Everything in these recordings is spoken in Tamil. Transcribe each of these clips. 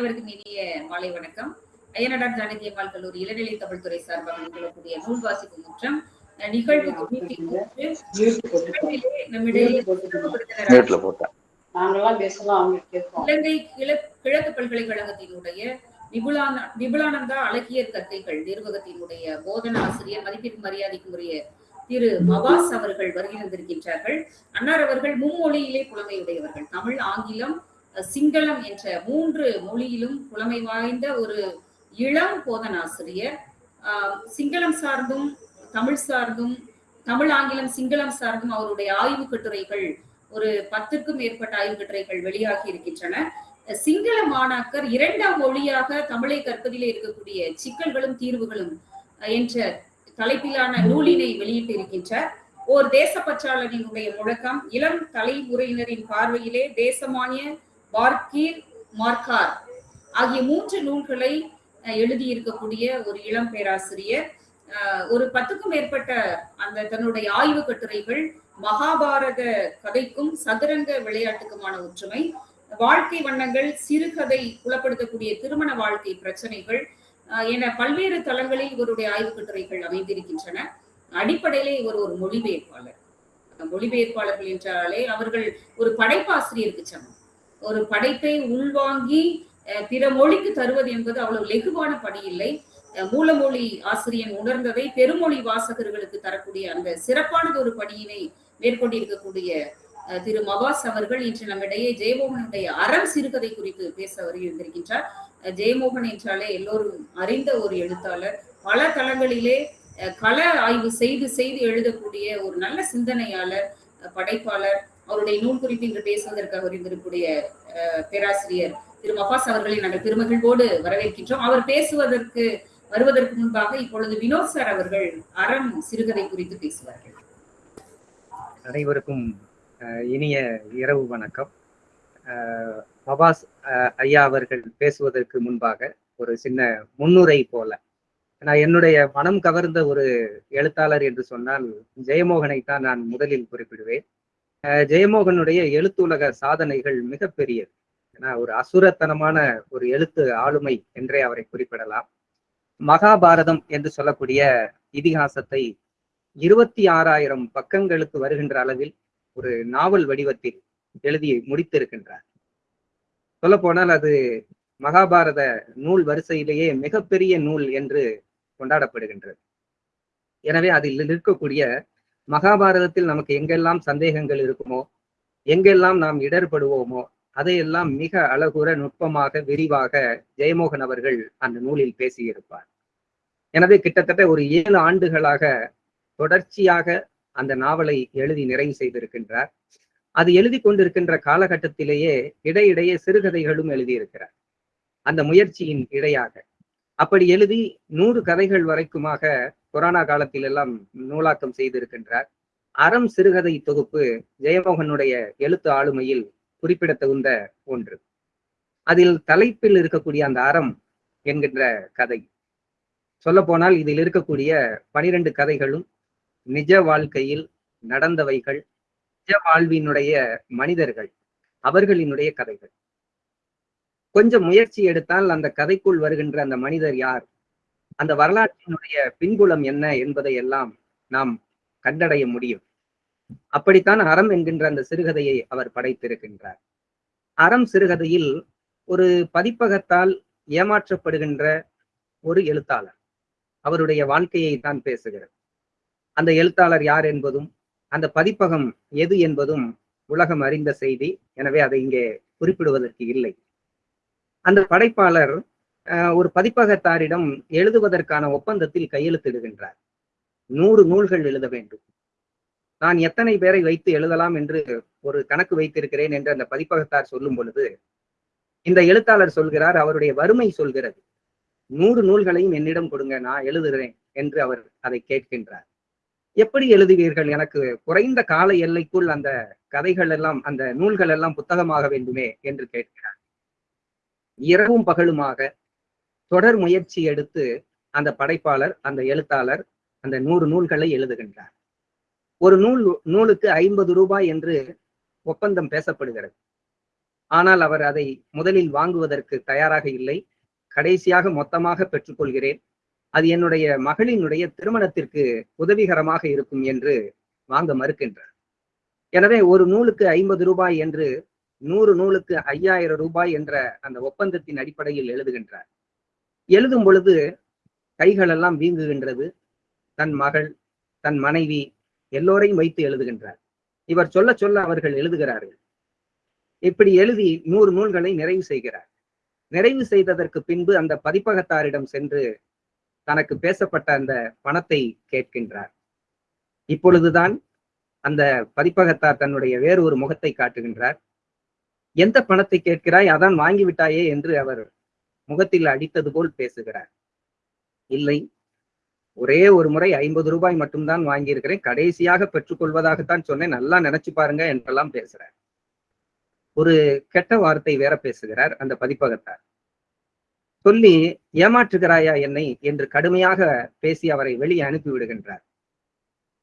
அனைவருக்கும் இனிய மாலை வணக்கம். அய்யனடார் ஜானகி அம்மாள் கல்லூரி இளநிலை தமிழ் துறை சார்பாக நிகழக்கூடிய நூல் வாசிப்பு முற்றம் நிகழ்வு இலங்கை கிழ- கிழக்கு பல்கலைக்கழகத்தினுடைய விபுலான விபுலானந்தா அழகியர் கற்கைகள் நிர்வாகத்தினுடைய போதன ஆசிரியர் மதிப்பிற்கு மரியாதைக்குரிய திரு மபாஸ் அவர்கள் வருகை தந்திருக்கின்றார்கள். அன்னார் அவர்கள் மும்மொழியிலே புலமையுடையவர்கள் தமிழ் ஆங்கிலம் சிங்களம் என்ற மூன்று மொழியிலும் புலமை வாய்ந்த ஒரு இளம் போதனாசிரியர். ஆசிரியர் சிங்களம் சார்ந்தும் தமிழ் சார்ந்தும் தமிழ் ஆங்கிலம் சிங்களம் சார்ந்தும் அவருடைய ஆய்வு கட்டுரைகள் ஒரு பத்துக்கும் மேற்பட்ட ஆய்வு கட்டுரைகள் வெளியாகி இருக்கின்றன. சிங்கள மாணாக்கர் இரண்டாம் மொழியாக தமிழை கற்பதிலே இருக்கக்கூடிய சிக்கல்களும் தீர்வுகளும் என்ற தலைப்பிலான நூலினை வெளியிட்டு இருக்கின்றார். ஓர் தேசப்பற்றாளனினுடைய முழக்கம் இளம் தலைமுறையினரின் பார்வையிலே தேசமானிய பார்க்கீர் மார்க்கார் ஆகிய மூன்று நூல்களை எழுதியிருக்கக்கூடிய ஒரு இளம் பேராசிரியர். ஒரு பத்துக்கும் மேற்பட்ட அந்த தன்னுடைய ஆய்வு கட்டுரைகள் மகாபாரத கதைக்கும் சதுரங்க விளையாட்டுக்குமான ஒற்றுமை வாழ்க்கை வண்ணங்கள் சிறுகதை புலப்படுத்தக்கூடிய திருமண வாழ்க்கை பிரச்சனைகள் என பல்வேறு தளங்களில் இவருடைய ஆய்வு கட்டுரைகள் அமைந்திருக்கின்றன. அடிப்படையிலே இவர் ஒரு மொழிபெயர்ப்பாளர். மொழிபெயர்ப்பாளர்கள் என்றாலே அவர்கள் ஒரு படைப்பாசிரியருக்கு சமம். ஒரு படைப்பை உள்வாங்கி அஹ், பிற மொழிக்கு தருவது என்பது அவ்வளவு லெகுவான பணி இல்லை. மூலமொழி ஆசிரியன் உணர்ந்ததை பெருமொழி வாசகர்களுக்கு தரக்கூடிய அந்த சிறப்பானது ஒரு பணியினை மேற்கொண்டிருக்கக்கூடிய அஹ், திரு மபாஸ் அவர்கள் இன்று நம்மிடையே ஜெயமோகனுடைய அறம் சிறுகதை குறித்து பேச வருகின்றிருக்கின்றார் ஜெயமோகன் என்றாலே எல்லோரும் அறிந்த ஒரு எழுத்தாளர். பல தளங்களிலே அஹ், கள ஆய்வு செய்து செய்து எழுதக்கூடிய ஒரு நல்ல சிந்தனையாளர் அஹ், படைப்பாளர். அவருடைய நூல் குறித்து இன்று பேசுவதற்காக இருந்திருக்கக்கூடிய அஹ், பேராசிரியர் திரு மபாஸ் அவர்களை நாங்கள் பெருமகிழ்வோடு வரவேற்கின்றோம். அவர் பேசுவதற்கு வருவதற்கு முன்பாக இப்பொழுது வினோத் சார் அவர்கள் அறம் சிறுகதை குறித்து பேசுவார்கள். அனைவருக்கும் அஹ், இனிய இரவு வணக்கம். அஹ், மபாஸ் அஹ், ஐயா அவர்கள் பேசுவதற்கு முன்பாக ஒரு சின்ன முன்னுரை போல. நான் என்னுடைய மனம் கவர்ந்த ஒரு எழுத்தாளர் என்று சொன்னால் ஜெயமோகனை தான் நான் முதலில் குறிப்பிடுவேன். ஜெயமோகனுடைய எழுத்துலக சாதனைகள் மிகப்பெரியது. ஏன்னா ஒரு அசுரத்தனமான ஒரு எழுத்து ஆளுமை என்றே அவரை குறிப்பிடலாம். மகாபாரதம் என்று சொல்லக்கூடிய இதிகாசத்தை இருபத்தி ஆறாயிரம் பக்கங்களுக்கு வருகின்ற அளவில் ஒரு நாவல் வடிவத்தில் எழுதி முடித்திருக்கின்றார். சொல்ல போனால் அது மகாபாரத நூல் வரிசையிலேயே மிகப்பெரிய நூல் என்று கொண்டாடப்படுகின்றது. எனவே அதில் இருக்கக்கூடிய மகாபாரதத்தில் நமக்கு எங்கெல்லாம் சந்தேகங்கள் இருக்குமோ எங்கெல்லாம் நாம் இடர்படுவோமோ அதையெல்லாம் மிக அழகுற நுட்பமாக விரிவாக ஜெயமோகன் அவர்கள் அந்த நூலில் பேசியிருப்பார். எனவே கிட்டத்தட்ட ஒரு ஏழு ஆண்டுகளாக தொடர்ச்சியாக அந்த நாவலை எழுதி நிறைவு செய்திருக்கின்றார். அது எழுதி கொண்டிருக்கின்ற காலகட்டத்திலேயே இடையிடையே சிறுகதைகளும் எழுதியிருக்கிறார். அந்த முயற்சியின் இடையாக. அப்படி எழுதி நூறு கதைகள் வரைக்குமாக கொரோனா காலத்தில் எல்லாம் நூலாக்கம் செய்திருக்கின்றார். அறம் சிறுகதை தொகுப்பு ஜெயமோகனுடைய எழுத்து ஆளுமையில் குறிப்பிடத்தகுந்த ஒன்று. அதில் தலைப்பில் இருக்கக்கூடிய அந்த அறம் என்கின்ற கதை. சொல்ல போனால் இதில் இருக்கக்கூடிய பனிரெண்டு கதைகளும் நிஜ வாழ்க்கையில் நடந்தவைகள் நிஜ வாழ்வினுடைய மனிதர்கள் அவர்களினுடைய கதைகள். கொஞ்சம் முயற்சி எடுத்தால் அந்த கதைக்குள் வருகின்ற அந்த மனிதர் யார்? அந்த வரலாற்றினுடைய பின்புலம் என்ன என்பதை எல்லாம் நாம் கண்டடைய முடியும். அப்படித்தான் அறம் என்கின்ற அந்த சிறுகதையை அவர் படைத்திருக்கின்றார். அறம் சிறுகதையில் ஒரு பதிப்பகத்தால் ஏமாற்றப்படுகின்ற ஒரு எழுத்தாளர். அவருடைய வாழ்க்கையை தான் பேசுகிறது. அந்த எழுத்தாளர் யார் என்பதும் அந்த பதிப்பகம் எது என்பதும் உலகம் அறிந்த செய்தி. எனவே அதை இங்கே குறிப்பிடுவதற்கு இல்லை. அந்த படைப்பாளர் ஒரு பதிப்பகத்தாரிடம் எழுதுவதற்கான ஒப்பந்தத்தில் கையெழுத்திடுகின்றார். நூறு நூல்கள் எழுத வேண்டும். நான் எத்தனை பேரை வைத்து எழுதலாம் என்று ஒரு கணக்கு வைத்திருக்கிறேன் என்று அந்த பதிப்பகத்தார் சொல்லும் பொழுது இந்த எழுத்தாளர் சொல்கிறார் அவருடைய வறுமை சொல்கிறது. நூறு நூல்களையும் என்னிடம் கொடுங்க நான் எழுதுகிறேன் என்று அவர் அதை கேட்கின்றார். எப்படி எழுதுவீர்கள்? எனக்கு குறைந்த கால எல்லைக்குள் அந்த கதைகள் எல்லாம் அந்த நூல்கள் எல்லாம் புத்தகமாக வேண்டுமே என்று கேட்கிறார். இரவும் பகலுமாக தொடர் முயற்சி எடுத்து அந்த படைப்பாளர் அந்த எழுத்தாளர் அந்த நூறு நூல்களை எழுதுகின்றார். ஒரு நூல் நூலுக்கு ஐம்பது ரூபாய் என்று ஒப்பந்தம் பேசப்படுகிறது. ஆனால் அவர் அதை முதலில் வாங்குவதற்கு தயாராக இல்லை. கடைசியாக மொத்தமாக பெற்றுக்கொள்கிறேன். அது என்னுடைய மகளினுடைய திருமணத்திற்கு உதவிகரமாக இருக்கும் என்று வாங்க மறுக்கின்றார். எனவே ஒரு நூலுக்கு ஐம்பது ரூபாய் என்று நூறு நூலுக்கு ஐயாயிரம் ரூபாய் என்ற அந்த ஒப்பந்தத்தின் அடிப்படையில் எழுதுகின்றார். எழுதும் பொழுது கைகளெல்லாம் வீங்குகின்றது. தன் மகள் தன் மனைவி எல்லோரையும் வைத்து எழுதுகின்றார். இவர் சொல்ல சொல்ல அவர்கள் எழுதுகிறார்கள். இப்படி எழுதி நூறு நூல்களை நிறைவு செய்கிறார். நிறைவு செய்ததற்கு பின்பு அந்த பதிப்பகத்தாரிடம் சென்று தனக்கு பேசப்பட்ட அந்த பணத்தை கேட்கின்றார். இப்பொழுதுதான் அந்த பதிப்பகத்தார் தன்னுடைய வேறு ஒரு முகத்தை காட்டுகின்றார். எந்த பணத்தை கேட்கிறாய் அதான் வாங்கிவிட்டாயே என்று அவர் முகத்தில் அடித்தது போல் பேசுகிறார். இல்லை ஒரே ஒரு முறை ஐம்பது ரூபாய் மட்டும்தான் வாங்கியிருக்கிறேன். கடைசியாக பெற்றுக்கொள்வதாகத்தான் சொன்னேன். நல்லா நினைச்சு பாருங்க என்றெல்லாம் பேசுறார் ஒரு கெட்ட வார்த்தை வேற பேசுகிறார் அந்த பதிப்பகத்தார். சொல்லி ஏமாற்றுகிறாயா என்னை என்று கடுமையாக பேசி அவரை வெளியே அனுப்பி விடுகின்றார்.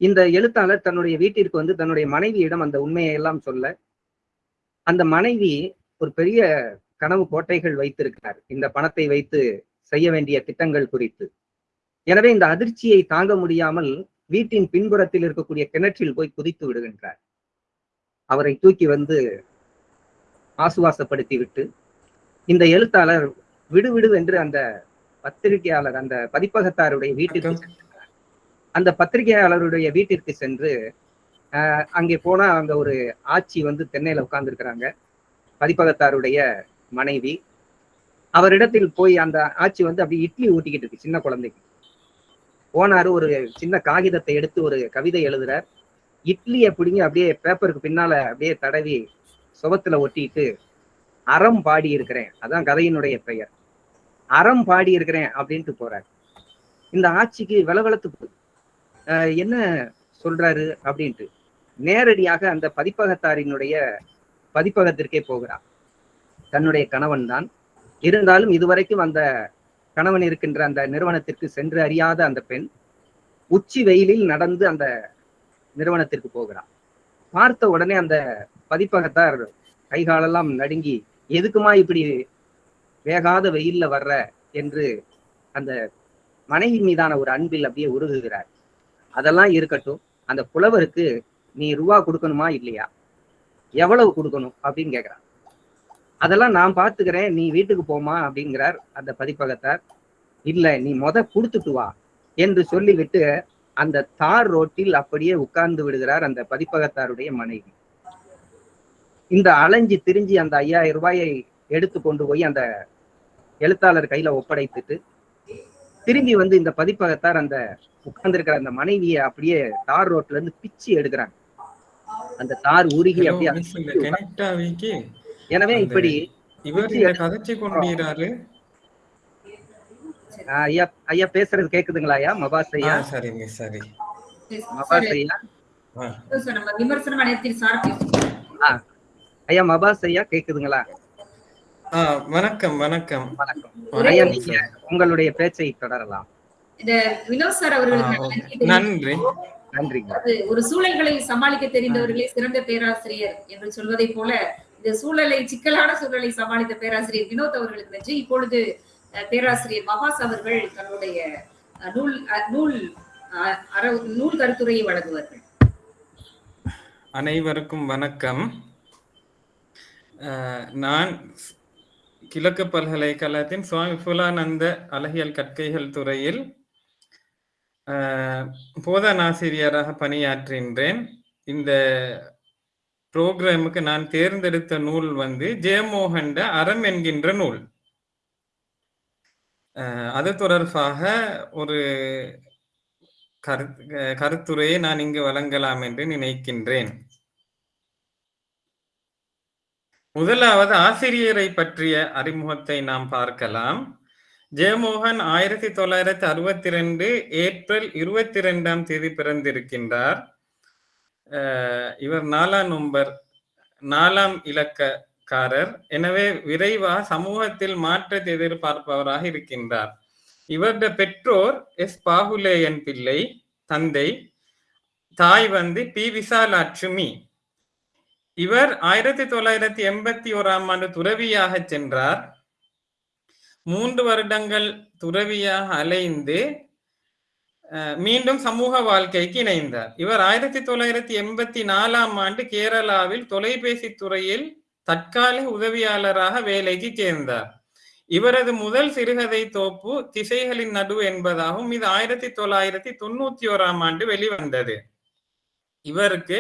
இந்த எழுத்தாளர் தன்னுடைய வீட்டிற்கு வந்து தன்னுடைய மனைவியிடம் அந்த உண்மையை எல்லாம் சொல்ல அந்த மனைவி ஒரு பெரிய கனவு கோட்டைகள் வைத்திருக்கிறார். இந்த பணத்தை வைத்து செய்ய வேண்டிய திட்டங்கள் குறித்து. எனவே இந்த அதிர்ச்சியை தாங்க முடியாமல் வீட்டின் பின்புறத்தில் இருக்கக்கூடிய கிணற்றில் போய் குதித்து விடுகின்றார். அவரை தூக்கி வந்து ஆசுவாசப்படுத்தி விட்டு இந்த எழுத்தாளர் விடு விடு என்று அந்த பத்திரிகையாளர் அந்த பதிப்பகத்தாருடைய வீட்டிற்கு சென்றார். அந்த பத்திரிகையாளருடைய வீட்டிற்கு சென்று அங்கே போனா அங்க ஒரு ஆட்சி வந்து தென்னையில உட்கார்ந்து இருக்கிறாங்க பதிப்பகத்தாருடைய மனைவி. அவரிடத்தில் போய் அந்த ஆட்சி வந்து அப்படி இட்லி ஊட்டிக்கிட்டு இருக்கு சின்ன குழந்தைக்கு. போனாரு ஒரு சின்ன காகிதத்தை எடுத்து ஒரு கவிதை எழுதுறார். இட்லியை பிடிங்கி அப்படியே பேப்பருக்கு பின்னால அப்படியே தடவி சுபத்துல ஒட்டிட்டு அறம் பாடி இருக்கிறேன். அதான் கதையினுடைய பெயர். அறம் பாடி இருக்கிறேன் அப்படின்ட்டு போறாரு. இந்த ஆட்சிக்கு விளவளத்து ஆஹ் என்ன சொல்றாரு அப்படின்ட்டு. நேரடியாக அந்த பதிப்பகத்தாரினுடைய பதிப்பகத்திற்கே போகிறார். தன்னுடைய கணவன் தான் இருந்தாலும் இதுவரைக்கும் அந்த கணவன் இருக்கின்ற அந்த நிறுவனத்திற்கு சென்று அறியாத அந்த பெண் உச்சி வெயிலில் நடந்து அந்த நிறுவனத்திற்கு போகிறார். பார்த்த உடனே அந்த பதிப்பகத்தார் கைகாலெல்லாம் நடுங்கி எதுக்குமா இப்படி வேகாத வெயில்ல வர்ற? என்று அந்த மனைவி மீதான ஒரு அன்பில் அப்படியே உருகுகிறார். அதெல்லாம் இருக்கட்டும் அந்த புலவருக்கு நீ ரூபா கொடுக்கணுமா இல்லையா? எவ்வளவு கொடுக்கணும் அப்படின்னு கேக்குறான். அதெல்லாம் நான் பாத்துக்கிறேன் நீ வீட்டுக்கு போமா அப்படிங்கிறார் அந்த பதிப்பகத்தார். இல்ல நீ முத கொடுத்துட்டு வா என்று சொல்லிவிட்டு அந்த தார் ரோட்டில் அப்படியே உட்கார்ந்து விடுகிறார் அந்த பதிப்பகத்தாருடைய மனைவி. இந்த அலைஞ்சி திரிஞ்சு அந்த ஐயாயிரம் ரூபாயை எடுத்து கொண்டு போய் அந்த எழுத்தாளர் கையில ஒப்படைத்துட்டு திரும்பி வந்து இந்த பதிப்பகத்தார் அந்த உட்கார்ந்திருக்கிற அந்த மனைவியை அப்படியே தார் ரோட்ல இருந்து பிச்சு எடுக்கிறாங்க. அந்த தார் உருகி அப்படியே எனவே இப்படி இவர் கதைச்சு கொண்டீராரு ஆஹ், ஐயா ஐயா பேசுறது கேக்குதுங்களா ஐயா? மபாஸ் ஐயா? சரி மிஸ் சரி. மபாஸ் ஐயா. ஐயா மபாஸ் ஐயா கேக்குதுங்களா? வணக்கம் வணக்கம். வணக்கம். ஐயா நீங்க உங்களுடைய பேச்சை தொடரலாம். நன்றி. ஒரு சூழல்களை சமாளிக்க தெரிந்தவர்களே சிறந்த பேராசிரியர் என்று சொல்வதை போல இந்த சூழலை சிக்கலான சூழலை சமாளித்த பேராசிரியர் வினோத் அவர்களுக்கு நன்றி. இப்பொழுது பேராசிரியர் மகாஸ் அவர்கள் தன்னுடைய நூல் நூல் நூல் கருத்துரையை வழங்குவார்கள். அனைவருக்கும் வணக்கம். நான் கிழக்கு பல்கலைக்கழகத்தின் சுவாமி புலானந்த அழகியல் கற்கைகள் துறையில் போதனாசிரியராக பணியாற்றுகின்றேன் இந்த புரோகிராமுக்கு நான் தேர்ந்தெடுத்த நூல் வந்து ஜெயமோகண்ட அறம் என்கின்ற நூல். அது தொடர்பாக ஒரு கருத் கருத்துரையை நான் இங்கு வழங்கலாம் என்று நினைக்கின்றேன். முதலாவது ஆசிரியரை பற்றிய அறிமுகத்தை நாம் பார்க்கலாம். ஜெயமோகன் ஆயிரத்தி தொள்ளாயிரத்தி அறுபத்தி ரெண்டு ஏப்ரல் இருபத்தி ரெண்டாம் தேதி பிறந்திருக்கின்றார். இவர் நாலாம் நம்பர் நாலாம் இலக்கக்காரர். எனவே விரைவா சமூகத்தில் மாற்றத்தை எதிர்பார்ப்பவராக இருக்கின்றார். இவருடைய பெற்றோர் எஸ். பாகுலேயன் பிள்ளை தந்தை தாய் வந்து பி. விசாலாட்சுமி. இவர் ஆயிரத்தி தொள்ளாயிரத்தி எண்பத்தி ஓராம் ஆண்டு துறவியாக சென்றார். மூன்று வருடங்கள் துறவியாக அலைந்து மீண்டும் சமூக வாழ்க்கைக்கு இணைந்தார். இவர் ஆயிரத்தி தொள்ளாயிரத்தி எண்பத்தி நாலாம் ஆண்டு கேரளாவில் தொலைபேசி துறையில் தற்காலிக உதவியாளராக வேலைக்கு சேர்ந்தார். இவரது முதல் சிறுகதை தோப்பு திசைகளின் நடுவு என்பதாகவும் இது ஆயிரத்தி தொள்ளாயிரத்தி தொண்ணூத்தி ஓராம் ஆண்டு வெளிவந்தது. இவருக்கு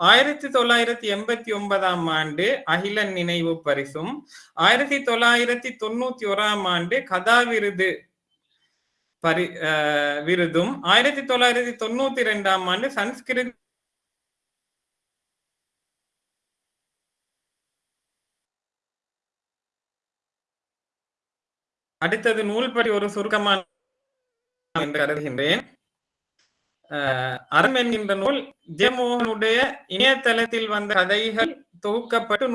ஆயிரத்தி தொள்ளாயிரத்தி எண்பத்தி ஒன்பதாம் ஆண்டு அகிலன் நினைவு பரிசும் ஆயிரத்தி தொள்ளாயிரத்தி தொண்ணூத்தி ஓராம் ஆண்டு கதா விருது பரி விருதும் ஆயிரத்தி தொள்ளாயிரத்தி தொண்ணூத்தி ரெண்டாம் ஆண்டு சன்ஸ்கிருத் அடுத்தது நூல்படி ஒரு சுருக்கமான என்று கருதுகின்றேன். அறம் என்கின்ற நூல் ஜெயமோகனுடைய இணையதளத்தில் வந்த கதைகள் தொகுக்கப்பட்டு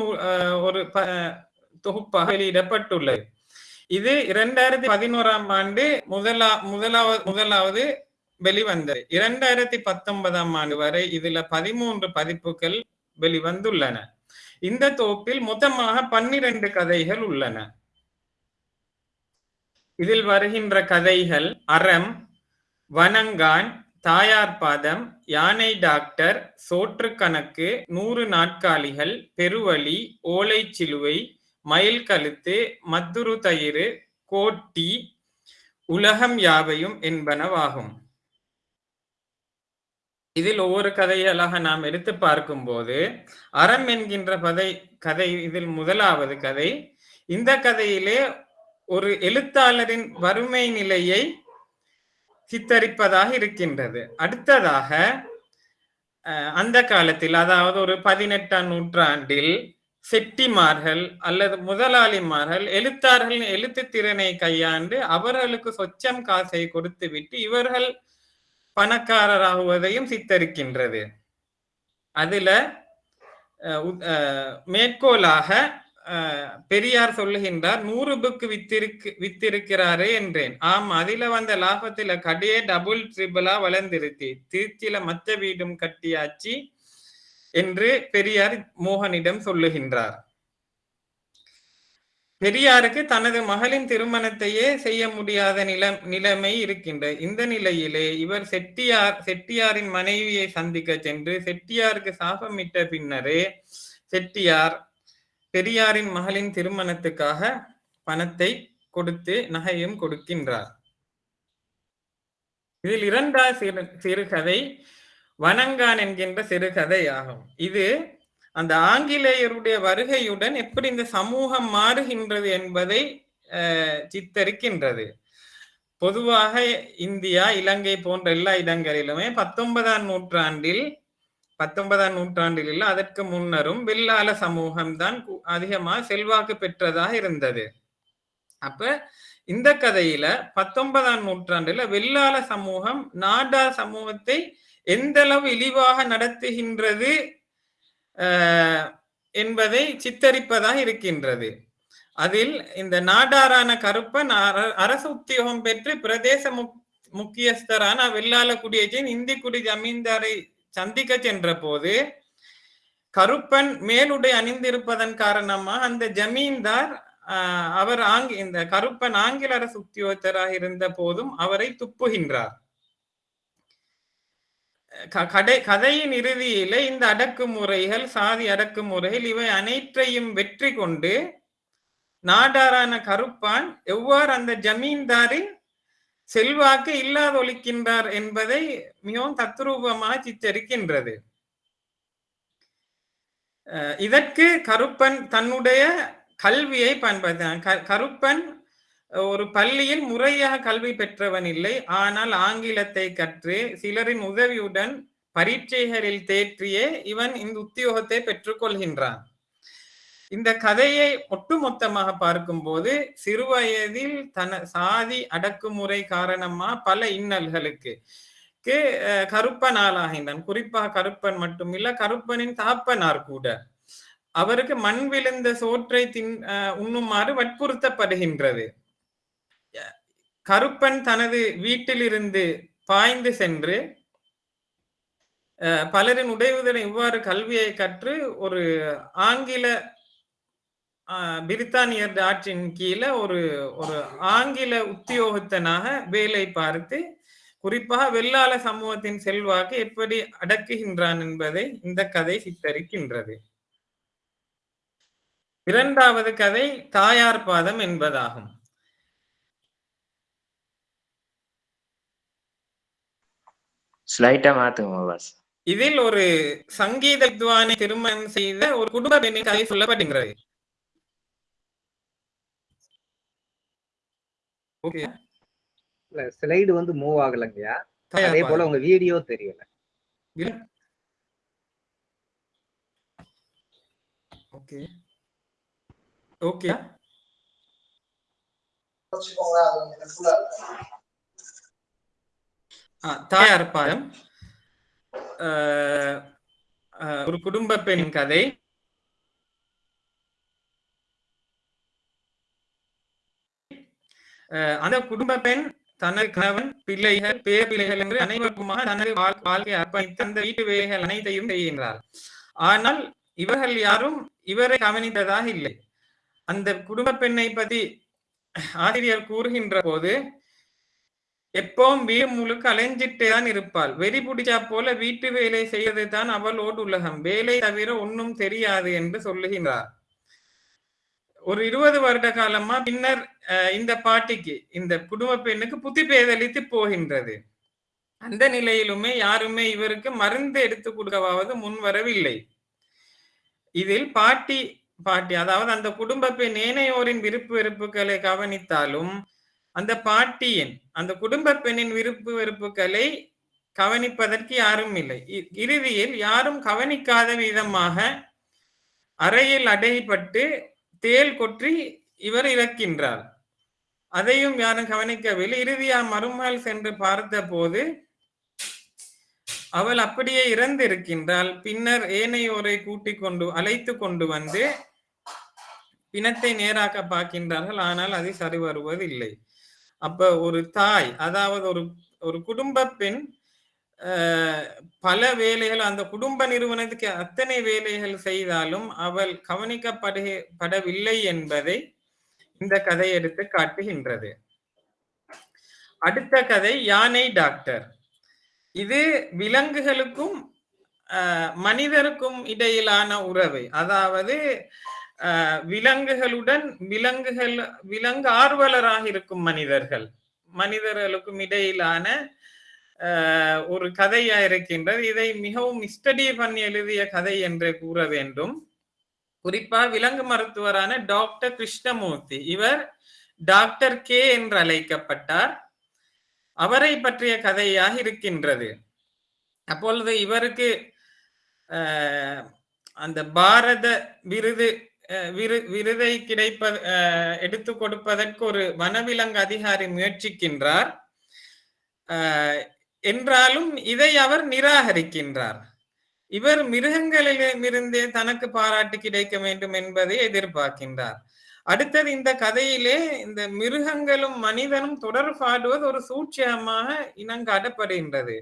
ஒரு தொகுப்பாக வெளியிடப்பட்டுள்ளது. இது இரண்டாயிரத்தி பதினோராம் ஆண்டு முதலா முதலாவது முதலாவது வெளிவந்தது. இரண்டாயிரத்தி பத்தொன்பதாம் ஆண்டு வரை இதுல பதிமூன்று பதிப்புகள் வெளிவந்துள்ளன. இந்த தொகுப்பில் மொத்தமாக பன்னிரண்டு கதைகள் உள்ளன. இதில் வருகின்ற கதைகள் அறம் வனங்கான் தாயார் பாதம் யானை டாக்டர் சோற்று கணக்கு நூறு நாட்காலிகள் பெருவழி ஓலை சிலுவை மயில் கழுத்து மத்துரு தயிறு கோட்டி உலகம் யாவையும் என்பனவாகும். இதில் ஒவ்வொரு கதைகளாக நாம் எடுத்து பார்க்கும்போது அறம் என்கின்ற கதை கதை இதில் முதலாவது கதை இந்த கதையிலே ஒரு எழுத்தாளரின் வறுமை நிலையை சித்தரிப்பதாக இருக்கின்றது. அடுத்ததாக அந்த காலத்தில் அதாவது ஒரு பதினெட்டாம் நூற்றாண்டில் செட்டிமார்கள் அல்லது முதலாளிமார்கள் எழுத்தார்கள் எழுத்து திறனை கையாண்டு அவர்களுக்கு சொச்சம் காசை கொடுத்து விட்டு இவர்கள் பணக்காரராகுவதையும் சித்தரிக்கின்றது. அதுல மேற்கோளாக பெரியார் சொல்லுகின்றார் நூறு புக்கு வித்திருக்கு வித்திருக்கிறாரே என்றேன். ஆம் அதில வந்த லாபத்துல கடையே டபுள் ட்ரிபிளா வளர்ந்திருத்தி திருச்சியில மத்த வீடும் கட்டியாச்சு என்று பெரியார் மோகனிடம் சொல்லுகின்றார். பெரியாருக்கு தனது மகளின் திருமணத்தையே செய்ய முடியாத நிலம் நிலைமை இருக்கின்ற இந்த நிலையிலே இவர் செட்டியார் செட்டியாரின் மனைவியை சந்திக்க சென்று செட்டியாருக்கு சாபமிட்ட பின்னரே செட்டியார் பெரியாரின் மகளின் திருமணத்துக்காக பணத்தை கொடுத்து நகையும் கொடுக்கின்றார். இதில் இரண்டாவது சிறு சிறுகதை வனங்கான் என்கின்ற சிறுகதை ஆகும். இது அந்த ஆங்கிலேயருடைய வருகையுடன் எப்படி இந்த சமூகம் மாறுகின்றது என்பதை அஹ், சித்தரிக்கின்றது. பொதுவாக இந்தியா இலங்கை போன்ற எல்லா இடங்களிலுமே பத்தொன்பதாம் நூற்றாண்டில் பத்தொன்பதாம் நூற்றாண்டில் இல்லை அதற்கு முன்னரும் வெள்ளாள சமூகம் தான் அதிகமாக செல்வாக்கு பெற்றதாக இருந்தது. அப்ப இந்த கதையில பத்தொன்பதாம் நூற்றாண்டுல வெள்ளாள சமூகம் நாடார் சமூகத்தை எந்த அளவு இழிவாக நடத்துகின்றது என்பதை சித்தரிப்பதாக இருக்கின்றது. அதில் இந்த நாடாரான கருப்பன் அர- அரசு உத்தியோகம் பெற்று பிரதேச முக்- முக்கியஸ்தரான வெள்ளாள குடியேற்றின் இந்தி குடி ஜமீன்தாரை சந்திக்க சென்ற போது கருப்பன் மேலுடை அணிந்திருப்பதன் காரணமா அந்த ஜமீன்தார் ஆஹ், அவர் ஆங்கி இந்த கருப்பன் ஆங்கில அரசு உத்தியோகத்தராக இருந்த போதும் அவரை துப்புகின்றார். கடை கதையின் இறுதியிலே இந்த அடக்குமுறைகள் சாதி அடக்குமுறைகள் இவை அனைத்தையும் வெற்றி கொண்டு நாடாரான கருப்பான் எவ்வாறு அந்த ஜமீன்தாரின் செல்வாக்கு இல்லாதொழிக்கின்றார் என்பதை மிகவும் தத்ரூபமாக சித்தரிக்கின்றது. இதற்கு கருப்பன் தன்னுடைய கல்வியை பயன்படுத்தினான் க- கருப்பன் ஒரு பள்ளியில் முறையாக கல்வி பெற்றவன் இல்லை. ஆனால் ஆங்கிலத்தை கற்று சிலரின் உதவியுடன் பரீட்சைகளில் தேற்றியே இவன் இந்த உத்தியோகத்தை பெற்றுக்கொள்கின்றான். இந்த கதையை ஒட்டுமொத்தமாக பார்க்கும்போது சிறுவயதில் தன சாதி அடக்குமுறை காரணமா பல இன்னல்களுக்கு கருப்பன் ஆளாகின்றான் குறிப்பாக கருப்பன் மட்டுமில்ல கருப்பனின் தாப்பனார் கூட. அவருக்கு மண் விழுந்த சோற்றை தின் அஹ், உண்ணுமாறு வற்புறுத்தப்படுகின்றது. கருப்பன் தனது வீட்டிலிருந்து பாய்ந்து சென்று அஹ், பலரின் உடைவுதலை இவ்வாறு கல்வியை கற்று ஒரு ஆங்கில பிரித்தானியர் ஆட்சியின் கீழே ஒரு ஒரு ஆங்கில உத்தியோகத்தனாக வேலை பார்த்து குறிப்பாக வெள்ளாள சமூகத்தின் செல்வாக்கு எப்படி அடக்குகின்றான் என்பதை இந்த கதை சித்தரிக்கின்றது. இரண்டாவது கதை தாயார் பாதம் என்பதாகும். இதில் ஒரு சங்கீத வித்வானை திருமணம் செய்த ஒரு குடும்ப பெண்ணின் கதை சொல்லப்படுகிறது ஓகே. இல்ல ஸ்லைடு வந்து மூவ் ஆகலைங்கய்யா. தாயார் அதே போல. உங்க வீடியோ தெரியல. ஓகே. ஓகே. ஆ, தாயார் அஹ், ஒரு குடும்ப பெண்ணின் கதை. அந்த குடும்ப பெண் தனது கணவன் பிள்ளைகள் பேர பிள்ளைகள் என்று அனைவருக்குமாக தனது வாழ்- வாழ்க்கையை அர்ப்பணித்து அந்த வீட்டு வேலைகள் அனைத்தையும் செய்கின்றார். ஆனால் இவர்கள் யாரும் இவரை கவனித்ததாக இல்லை. அந்த குடும்ப பெண்ணை பற்றி ஆசிரியர் கூறுகின்ற போது எப்பவும் வீடு முழுக்க அலைஞ்சிட்டே தான் இருப்பாள். வெறி பிடிச்சா போல வீட்டு வேலை செய்வது தான் அவளோடு உலகம். வேலை தவிர ஒன்றும் தெரியாது என்று சொல்லுகின்றார். ஒரு இருபது வருட காலமா பின்னர் இந்த பாட்டிக்கு இந்த குடும்ப பெண்ணுக்கு புத்தி பேதளித்து போகின்றது. அந்த நிலையிலுமே யாருமே இவருக்கு மருந்து எடுத்து கொடுக்கவாவது முன் வரவில்லை இதில் பாட்டி பாட்டி அதாவது அந்த குடும்ப பெண் ஏனையோரின் விருப்பு வெறுப்புகளை கவனித்தாலும் அந்த பாட்டியின் அந்த குடும்ப பெண்ணின் விருப்பு வெறுப்புகளை கவனிப்பதற்கு யாரும் இல்லை. இ- இறுதியில் யாரும் கவனிக்காத விதமாக அறையில் அடைபட்டு தேள் கொற்றி இவர் இறக்கின்றார். அதையும் யாரும் கவனிக்கவில்லை. இறுதியா மறுநாள் சென்று பார்த்த போது அவள் அப்படியே இறந்திருக்கின்றாள். பின்னர் ஏனையோரை கூட்டிக் கொண்டு அழைத்து கொண்டு வந்து பிணத்தை நேராக பார்க்கின்றார்கள். ஆனால் அது சரி வருவதில்லை அப்ப ஒரு தாய் அதாவது ஒரு ஒரு குடும்ப பெண் பல வேலைகள் அந்த குடும்ப நிறுவனத்துக்கு அத்தனை வேலைகள் செய்தாலும் அவள் கவனிக்கப்படு படவில்லை என்பதை இந்த கதை எடுத்து காட்டுகின்றது. அடுத்த கதை யானை டாக்டர். இது விலங்குகளுக்கும் மனிதருக்கும் இடையிலான உறவை. அதாவது விலங்குகளுடன் விலங்குகள் விலங்கு ஆர்வலராக இருக்கும் மனிதர்கள் மனிதர்களுக்கும் இடையிலான ஒரு கதையா இருக்கின்றது. இதை மிகவும் ஸ்டடி பண்ணி எழுதிய கதை என்று கூற வேண்டும். குறிப்பா விலங்கு மருத்துவரான டாக்டர் கிருஷ்ணமூர்த்தி. இவர் டாக்டர் கே என்று அழைக்கப்பட்டார். அவரை பற்றிய கதையாக இருக்கின்றது. அப்பொழுது இவருக்கு அந்த பாரத விருது அஹ், விரு விருதை கிடைப்ப எடுத்து கொடுப்பதற்கு ஒரு வனவிலங்கு அதிகாரி முயற்சிக்கின்றார். என்றாலும் இதை அவர் நிராகரிக்கின்றார். இவர் மிருகங்களிலிருந்தே தனக்கு பாராட்டு கிடைக்க வேண்டும் என்பதை எதிர்பார்க்கின்றார். அடுத்தது இந்த கதையிலே இந்த மிருகங்களும் மனிதனும் தொடர்பாடுவது ஒரு சூட்சமாக இனங்காட்டப்படுகின்றது.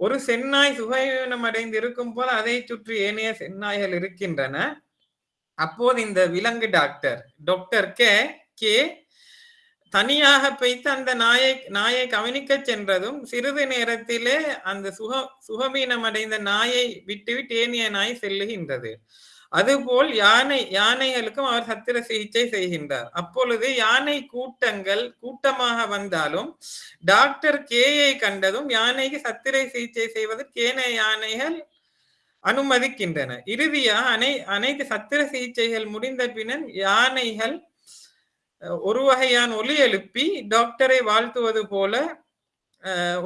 ஒரு செந்நாய் சுகவீனம் அடைந்து இருக்கும் போது அதை சுற்றி ஏனைய செந்நாய்கள் இருக்கின்றன. அப்போது இந்த விலங்கு டாக்டர் டாக்டர் கே கே தனியாக பெய்த்து அந்த நாயை நாயை கவனிக்க சென்றதும் சிறிது நேரத்திலே அந்த சுக சுகமீனம் அடைந்த நாயை விட்டுவிட்டு ஏனிய நாய் செல்லுகின்றது. அதுபோல் யானை யானைகளுக்கும் அவர் சத்திர சிகிச்சை செய்கின்றார். அப்பொழுது யானை கூட்டங்கள் கூட்டமாக வந்தாலும் டாக்டர் கேயை கண்டதும் யானைக்கு சத்திரை சிகிச்சை செய்வதற்கு ஏனைய யானைகள் அனுமதிக்கின்றன இறுதியாக அனை அனைத்து சத்திர சிகிச்சைகள் முடிந்த பின்னர் யானைகள் ஒரு வகையான ஒலி எழுப்பி டாக்டரை வாழ்த்துவது போல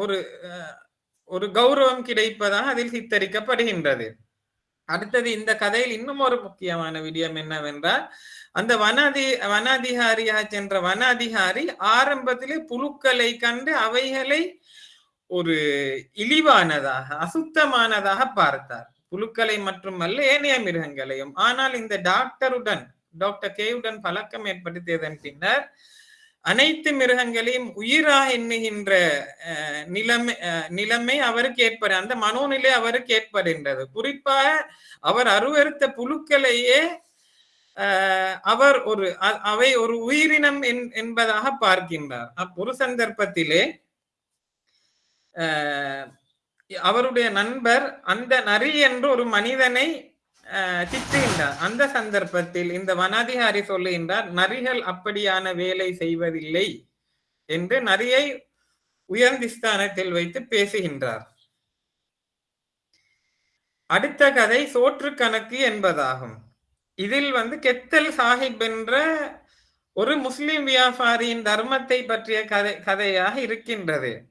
ஒரு ஒரு கௌரவம் கிடைப்பதாக அதில் சித்தரிக்கப்படுகின்றது. அடுத்தது இந்த கதையில் இன்னும் ஒரு முக்கியமான விடயம் என்னவென்றால் அந்த வன அதி வன அதிகாரியாக சென்ற வன அதிகாரி ஆரம்பத்திலே புழுக்களை கண்டு அவைகளை ஒரு இழிவானதாக அசுத்தமானதாக பார்த்தார். புழுக்களை மட்டுமல்ல ஏனைய மிருகங்களையும். ஆனால் இந்த டாக்டருடன் டாக்டர் கேவுடன் பழக்கம் ஏற்படுத்தியதன் பின்னர் அனைத்து மிருகங்களையும் உயிராக எண்ணுகின்ற அஹ், நிலைமை அஹ், நிலைமை அவருக்கு ஏற்படு அந்த மனோநிலை அவருக்கு ஏற்படுகின்றது. குறிப்பாக அவர் அருவருத்த புழுக்களையே அவர் ஒரு அ- அவை ஒரு உயிரினம் என்- என்பதாக பார்க்கின்றார். அப் ஒரு சந்தர்ப்பத்திலே அவருடைய நண்பர் அந்த நரி என்று ஒரு மனிதனை திட்டுகின்றார் அந்த சந்தர்ப்பத்தில் இந்த வனாதிகாரி சொல்லுகின்றார் நரிகள் அப்படியான வேலை செய்வதில்லை என்று நரியை உயர்ந்த ஸ்தானத்தில் வைத்து பேசுகின்றார். அடுத்த கதை சோற்று கணக்கு என்பதாகும். இதில் வந்து கெத்தல் சாஹிப் என்ற ஒரு முஸ்லிம் வியாபாரியின் தர்மத்தை பற்றிய கதை கதையாக இருக்கின்றது.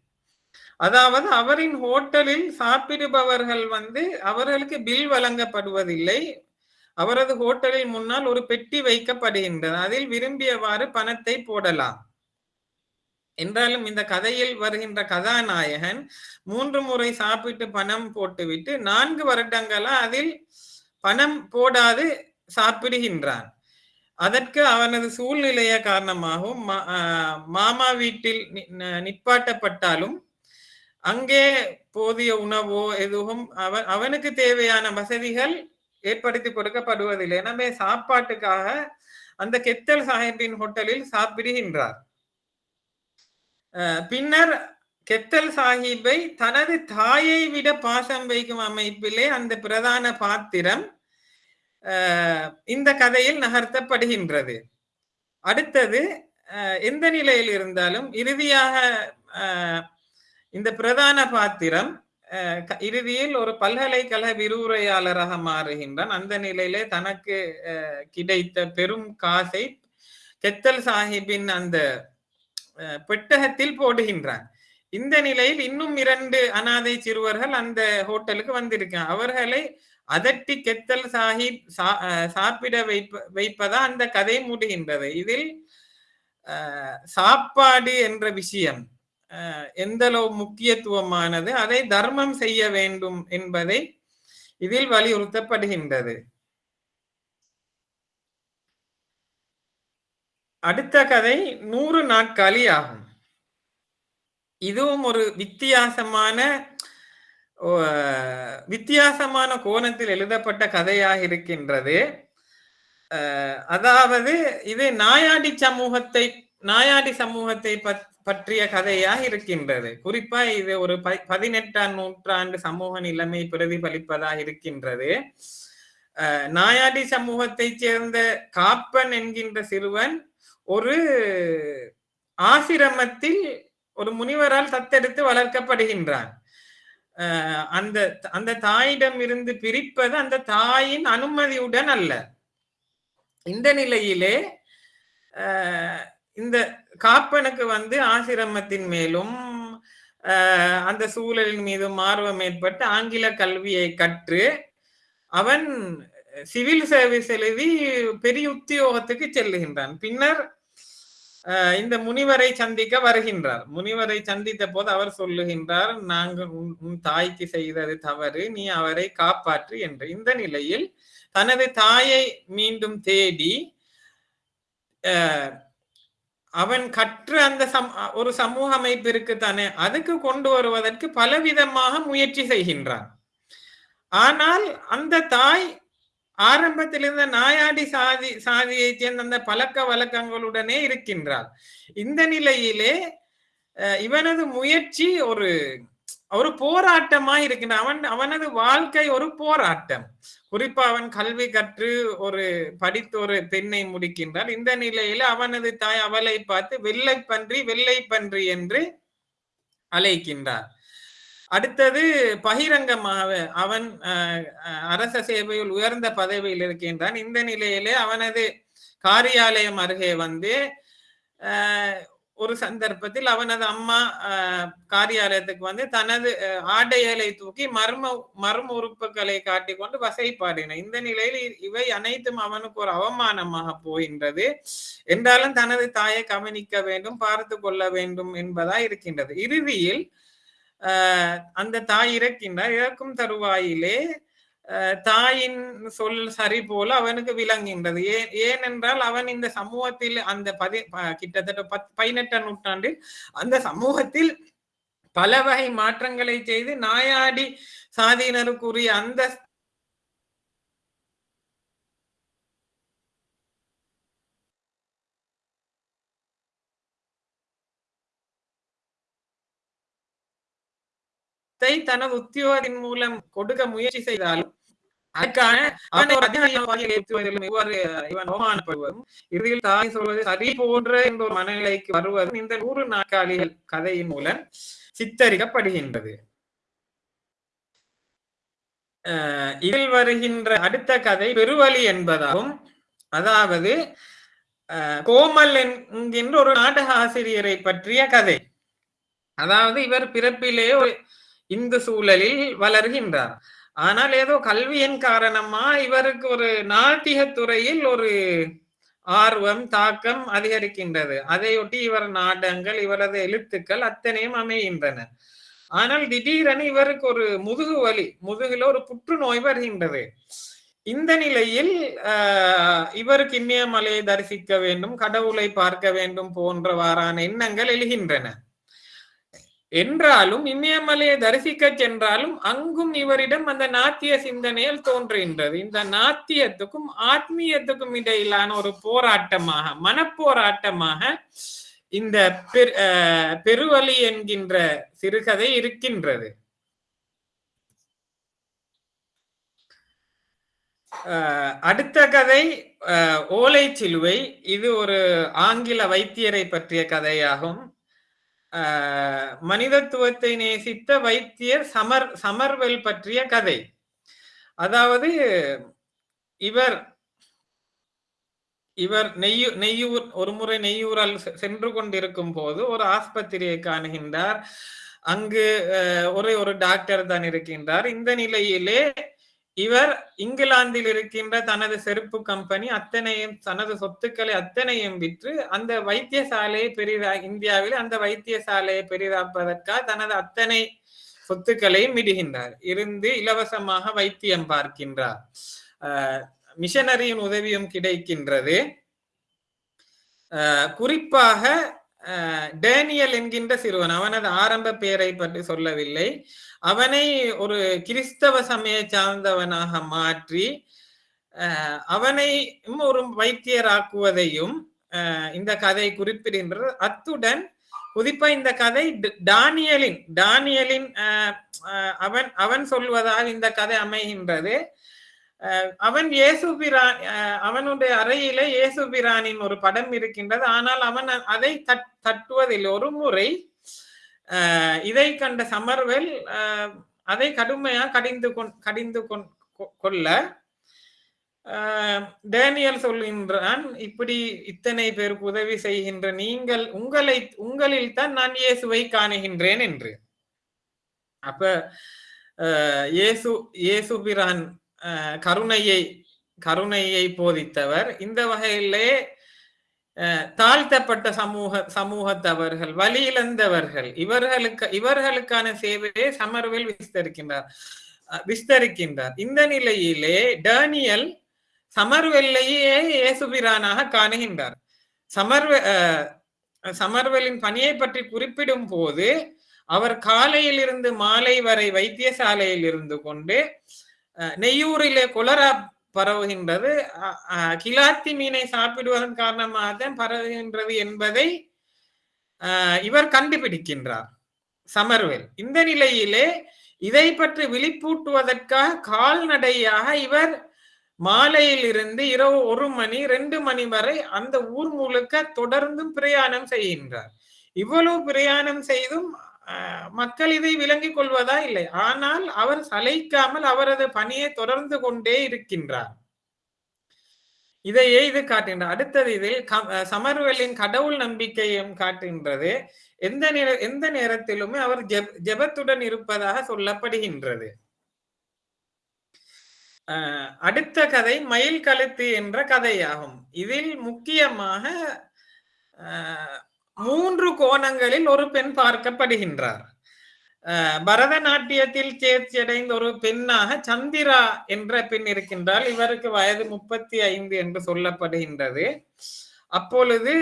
அதாவது அவரின் ஹோட்டலில் சாப்பிடுபவர்கள் வந்து அவர்களுக்கு பில் வழங்கப்படுவதில்லை. அவரது ஹோட்டலில் முன்னால் ஒரு பெட்டி வைக்கப்படுகின்றது. அதில் விரும்பியவாறு பணத்தை போடலாம். என்றாலும் இந்த கதையில் வருகின்ற கதாநாயகன் மூன்று முறை சாப்பிட்டு பணம் போட்டுவிட்டு நான்கு வருடங்களா அதில் பணம் போடாது சாப்பிடுகின்றான். அதற்கு அவனது சூழ்நிலைய காரணமாகவும் மா- மாமா வீட்டில் நி- நிப்பாட்டப்பட்டாலும் அங்கே போதிய உணவோ எதுவும் அவன் அவனுக்கு தேவையான வசதிகள் ஏற்படுத்தி கொடுக்கப்படுவதில்லை. எனவே சாப்பாட்டுக்காக அந்த கெத்தல் சாஹிப்பின் ஹோட்டலில் சாப்பிடுகின்றார். பின்னர் கெத்தல் சாஹிப்பை தனது தாயை விட பாசம் வைக்கும் அமைப்பிலே அந்த பிரதான பாத்திரம் இந்த கதையில் நகர்த்தப்படுகின்றது. அடுத்தது அஹ் எந்த நிலையில் இருந்தாலும் இறுதியாக ஆஹ் இந்த பிரதான பாத்திரம் அஹ் இறுதியில் ஒரு பல்கலைக்கழக விரிவுரையாளராக மாறுகின்றான். அந்த நிலையிலே தனக்கு அஹ், கிடைத்த பெரும் காசை கெத்தல் சாஹிப்பின் அந்த பெட்டகத்தில் போடுகின்றான். இந்த நிலையில் இன்னும் இரண்டு அனாதை சிறுவர்கள் அந்த ஹோட்டலுக்கு வந்திருக்காங்க அவர்களை அதட்டி கெத்தல் சாஹிப் சா- அஹ், சாப்பிட வைப்ப வைப்பதா அந்த கதை மூடுகின்றது. இதில் சாப்பாடு என்ற விஷயம் எந்த முக்கியத்துவமானது? அதை தர்மம் செய்ய வேண்டும் என்பதை இதில் வலியுறுத்தப்படுகின்றது. அடுத்த கதை நூறு நாட்காலி ஆகும். இதுவும் ஒரு வித்தியாசமான ஓ, வித்தியாசமான கோணத்தில் எழுதப்பட்ட கதையாக இருக்கின்றது. அதாவது இது நாயாடி சமூகத்தை நாயாடி சமூகத்தை பத்- பற்றிய கதையாக இருக்கின்றது. குறிப்பா இது ஒரு ப- பதினெட்டாம் நூற்றாண்டு சமூக நிலைமை பிரதிபலிப்பதாக இருக்கின்றது. நாயாடி சமூகத்தைச் சேர்ந்த காப்பன் என்கின்ற சிறுவன் ஒரு ஆசிரமத்தில் ஒரு முனிவரால் தத்தெடுத்து வளர்க்கப்படுகின்றான். அந்த அந்த தாயிடம் இருந்து பிரிப்பது அந்த தாயின் அனுமதியுடன் அல்ல. இந்த நிலையிலே இந்த காப்பனுக்கு வந்து ஆசிரமத்தின் மேலும் அந்த சூழலின் மீதும் ஆர்வம் ஏற்பட்டு ஆங்கில கல்வியை கற்று அவன் சிவில் சர்வீஸ் எழுதி பெரிய உத்தியோகத்துக்கு செல்லுகின்றான். பின்னர் இந்த முனிவரை சந்திக்க வருகின்றார். முனிவரை சந்தித்த போது அவர் சொல்லுகின்றார் நாங்கள் உன் உன் தாய்க்கு செய்தது தவறு நீ அவரை காப்பாற்று என்று. இந்த நிலையில் தனது தாயை மீண்டும் தேடி அஹ், அவன் கற்று அந்த சம் ஒரு சமூக அமைப்பு இருக்கு தானே அதுக்கு கொண்டு வருவதற்கு பலவிதமாக முயற்சி செய்கின்றான். ஆனால் அந்த தாய் ஆரம்பத்திலிருந்து நாயாடி சாதி சாதியை சேர்ந்த அந்த பழக்க வழக்கங்களுடனே இருக்கின்றாள். இந்த நிலையிலே இவனது முயற்சி ஒரு ஒரு போராட்டமா இருக்கின்ற அவன் அவனது வாழ்க்கை ஒரு போராட்டம். குறிப்பா அவன் கல்வி கற்று ஒரு படித்து ஒரு பெண்ணை முடிக்கின்றான் இந்த நிலையில அவனது தாய் அவளை பார்த்து வெள்ளை பன்றி வெள்ளை பன்றி என்று அழைக்கின்றார். அடுத்தது பகிரங்கமாக அவன் அஹ், அஹ், அரச சேவையில் உயர்ந்த பதவியில் இருக்கின்றான். இந்த நிலையிலே அவனது காரியாலயம் அருகே வந்து ஒரு சந்தர்ப்பத்தில் அவனது அம்மா காரியாலயத்துக்கு வந்து தனது அஹ், ஆடைகளை தூக்கி மர்ம மர்ம உறுப்புகளை காட்டிக்கொண்டு வசைப்பாடின. இந்த நிலையில் இ- இவை அனைத்தும் அவனுக்கு ஒரு அவமானமாக போகின்றது. என்றாலும் தனது தாயை கவனிக்க வேண்டும் பார்த்து கொள்ள வேண்டும் என்பதா இருக்கின்றது. இறுதியில் ஆஹ் அந்த தாய் இறக்கின்றார். இறக்கும் தருவாயிலே தாயின் சொல் சரி போல அவனுக்கு விளங்குகின்றது. ஏன் ஏனென்றால் அவன் இந்த சமூகத்தில் அந்த பதி கிட்டத்தட்ட பத் பதினெட்டாம் நூற்றாண்டில் அந்த சமூகத்தில் பல வகை மாற்றங்களை செய்து நாயாடி சாதியினருக்குரிய அந்த தனது உத்தியோகத்தின் மூலம் கொடுக்க முயற்சி செய்தாலும் அதற்கான இவ்வாறு இவன் அவமானப்படுவதும் இறுதியில் தாய் சொல்வது சரி போன்ற என்ற ஒரு மனநிலைக்கு வருவதும் இந்த நூறு நாற்காலிகள் கதையின் மூலம் சித்தரிக்கப்படுகின்றது. இதில் வருகின்ற அடுத்த கதை பெருவழி என்பதாகும். அதாவது அஹ் கோமல் என்கின்ற ஒரு நாடக ஆசிரியரை பற்றிய கதை. அதாவது இவர் பிறப்பிலே ஒரு இந்து சூழலில் வளர்கின்றார். ஆனால் ஏதோ கல்வியின் காரணமா இவருக்கு ஒரு நாட்டிய துறையில் ஒரு ஆர்வம் தாக்கம் அதிகரிக்கின்றது. அதையொட்டி இவர் நாடங்கள் இவரது எழுத்துக்கள் அத்தனையும் அமைகின்றன. ஆனால் திடீரென இவருக்கு ஒரு முதுகு வலி முதுகில் ஒரு புற்றுநோய் வருகின்றது. இந்த நிலையில் ஆஹ், இவருக்கு இமயமலையை தரிசிக்க வேண்டும் கடவுளை பார்க்க வேண்டும் போன்றவாறான எண்ணங்கள் எழுகின்றன. என்றாலும் இமயமலையை தரிசிக்க சென்றாலும் அங்கும் இவரிடம் அந்த நாத்திய சிந்தனையில் தோன்றுகின்றது. இந்த நாத்தியத்துக்கும் ஆத்மீயத்துக்கும் இடையிலான ஒரு போராட்டமாக மனப்போராட்டமாக இந்த பெரு பெருவழி என்கின்ற சிறுகதை இருக்கின்றது. அடுத்த கதை அஹ் ஓலை சிலுவை இது ஒரு ஆங்கில வைத்தியரை பற்றிய கதையாகும். மனிதத்துவத்தை நேசித்த வைத்தியர் சமர் சமர்வெல் பற்றிய கதை. அதாவது இவர் இவர் நெய்யூ நெய்யூர் ஒரு முறை நெய்யூரால் செ- சென்று கொண்டிருக்கும் போது ஒரு ஆஸ்பத்திரியை காணுகின்றார். அங்கு அஹ், ஒரே ஒரு டாக்டர் தான் இருக்கின்றார். இந்த நிலையிலே இவர் இங்கிலாந்தில் இருக்கின்ற தனது செருப்பு கம்பெனி அத்தனையும் தனது சொத்துக்களை அத்தனையும் விற்று அந்த வைத்தியசாலையை பெரிதா இந்தியாவில் அந்த வைத்தியசாலையை பெரிதாப்பதற்காக தனது அத்தனை சொத்துக்களையும் விடுகின்றார். இருந்து இலவசமாக வைத்தியம் பார்க்கின்றார். மிஷனரியின் உதவியும் கிடைக்கின்றது. குறிப்பாக டேனியல் என்கின்ற சிறுவன் அவனது ஆரம்ப பெயரை பற்றி சொல்லவில்லை. அவனை ஒரு கிறிஸ்தவ சமய சார்ந்தவனாக மாற்றி அஹ், அவனை ஒரு வைத்தியராக்குவதையும் இந்த கதை குறிப்பிடுகின்றது. அத்துடன் குறிப்பா இந்த கதை டானியலின் டானியலின் அவன் அவன் சொல்வதால் இந்த கதை அமைகின்றது. அஹ், அவன் இயேசுபிரான் அஹ், அவனுடைய அறையிலே இயேசுபிரானின் ஒரு படம் இருக்கின்றது. ஆனால் அவன் அதை தட்- தட்டுவதில்லை ஒரு முறை இதை கண்ட சமர்வெல் அதை கடுமையா கடிந்து கொண் கடிந்து கொண் கொ- கொள்ள டேனியல் சொல்கின்றான் இப்படி இத்தனை பேருக்கு உதவி செய்கின்ற நீங்கள் உங்களை உங்களில் தான் நான் இயேசுவை காணுகின்றேன் என்று. அப்ப இயேசு இயேசுபிரான் கருணையை கருணையை போதித்தவர். இந்த வகையிலே தாழ்த்தப்பட்ட சமூக சமூகத்தவர்கள் வழியிழந்தவர்கள் இவர்களுக்கு இவர்களுக்கான சேவையை சமர்வில் விஸ்தரிக்கின்றார். விஸ்தரிக்கின்றார். இந்த நிலையிலே டேனியல் சமர்வெல்லையே இயேசுபிரானாக காணுகின்றார். சமர்வ அஹ், சமர்வெலின் பணியை பற்றி குறிப்பிடும் போது அவர் காலையில் இருந்து மாலை வரை வைத்தியசாலையில் இருந்து கொண்டு அஹ், நெய்யூரிலே கொலரா பரவுகின்றது. கிலாத்தி மீனை சாப்பிடுவதன் காரணமாக தான் பரவுகின்றது என்பதை இவர் கண்டுபிடிக்கின்றார். சமர்வேல். இந்த நிலையிலே இதை பற்றி விழிப்பூட்டுவதற்காக கால்நடையாக இவர் மாலையில் இருந்து இரவு ஒரு மணி ரெண்டு மணி வரை அந்த ஊர் முழுக்க தொடர்ந்தும் பிரயாணம் செய்கின்றார். இவ்வளவு பிரயாணம் செய்தும் மக்கள் இதை விளங்கிக் கொள்வதா இல்லை. ஆனால் அவர் சலைக்காமல் அவரது பணியை தொடர்ந்து கொண்டே இருக்கின்றார். இதையே இது காட்டுகின்றார் அடுத்தது இதில் க- கடவுள் நம்பிக்கையும் காட்டுகின்றது. எந்த நேர எந்த நேரத்திலுமே அவர் ஜெப ஜெபத்துடன் இருப்பதாக சொல்லப்படுகின்றது. அடுத்த கதை மயில் கழுத்து என்ற கதையாகும். இதில் முக்கியமாக மூன்று கோணங்களில் ஒரு பெண் பார்க்கப்படுகின்றார். பரதநாட்டியத்தில் தேர்ச்சியடைந்த ஒரு பெண்ணாக சந்திரா என்ற பெண் இருக்கின்றால் இவருக்கு வயது முப்பத்தி ஐந்து என்று சொல்லப்படுகின்றது. அப்பொழுது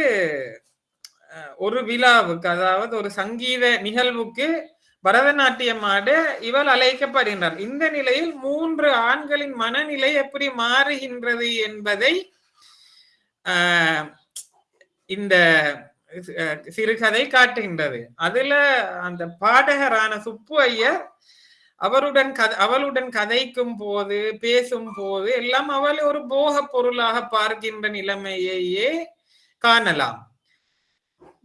ஒரு விழாவுக்கு அதாவது ஒரு சங்கீத நிகழ்வுக்கு பரதநாட்டியம் ஆட இவள் அழைக்கப்படுகின்றார். இந்த நிலையில் மூன்று ஆண்களின் மனநிலை எப்படி மாறுகின்றது என்பதை ஆஹ், இந்த சிறுகதை காட்டுகின்றது. அதுல அந்த பாடகரான சுப்பு ஐயர் அவருடன் கத அவளுடன் கதைக்கும் போது பேசும் போது எல்லாம் அவள் ஒரு போக பொருளாக பார்க்கின்ற நிலைமையையே காணலாம்.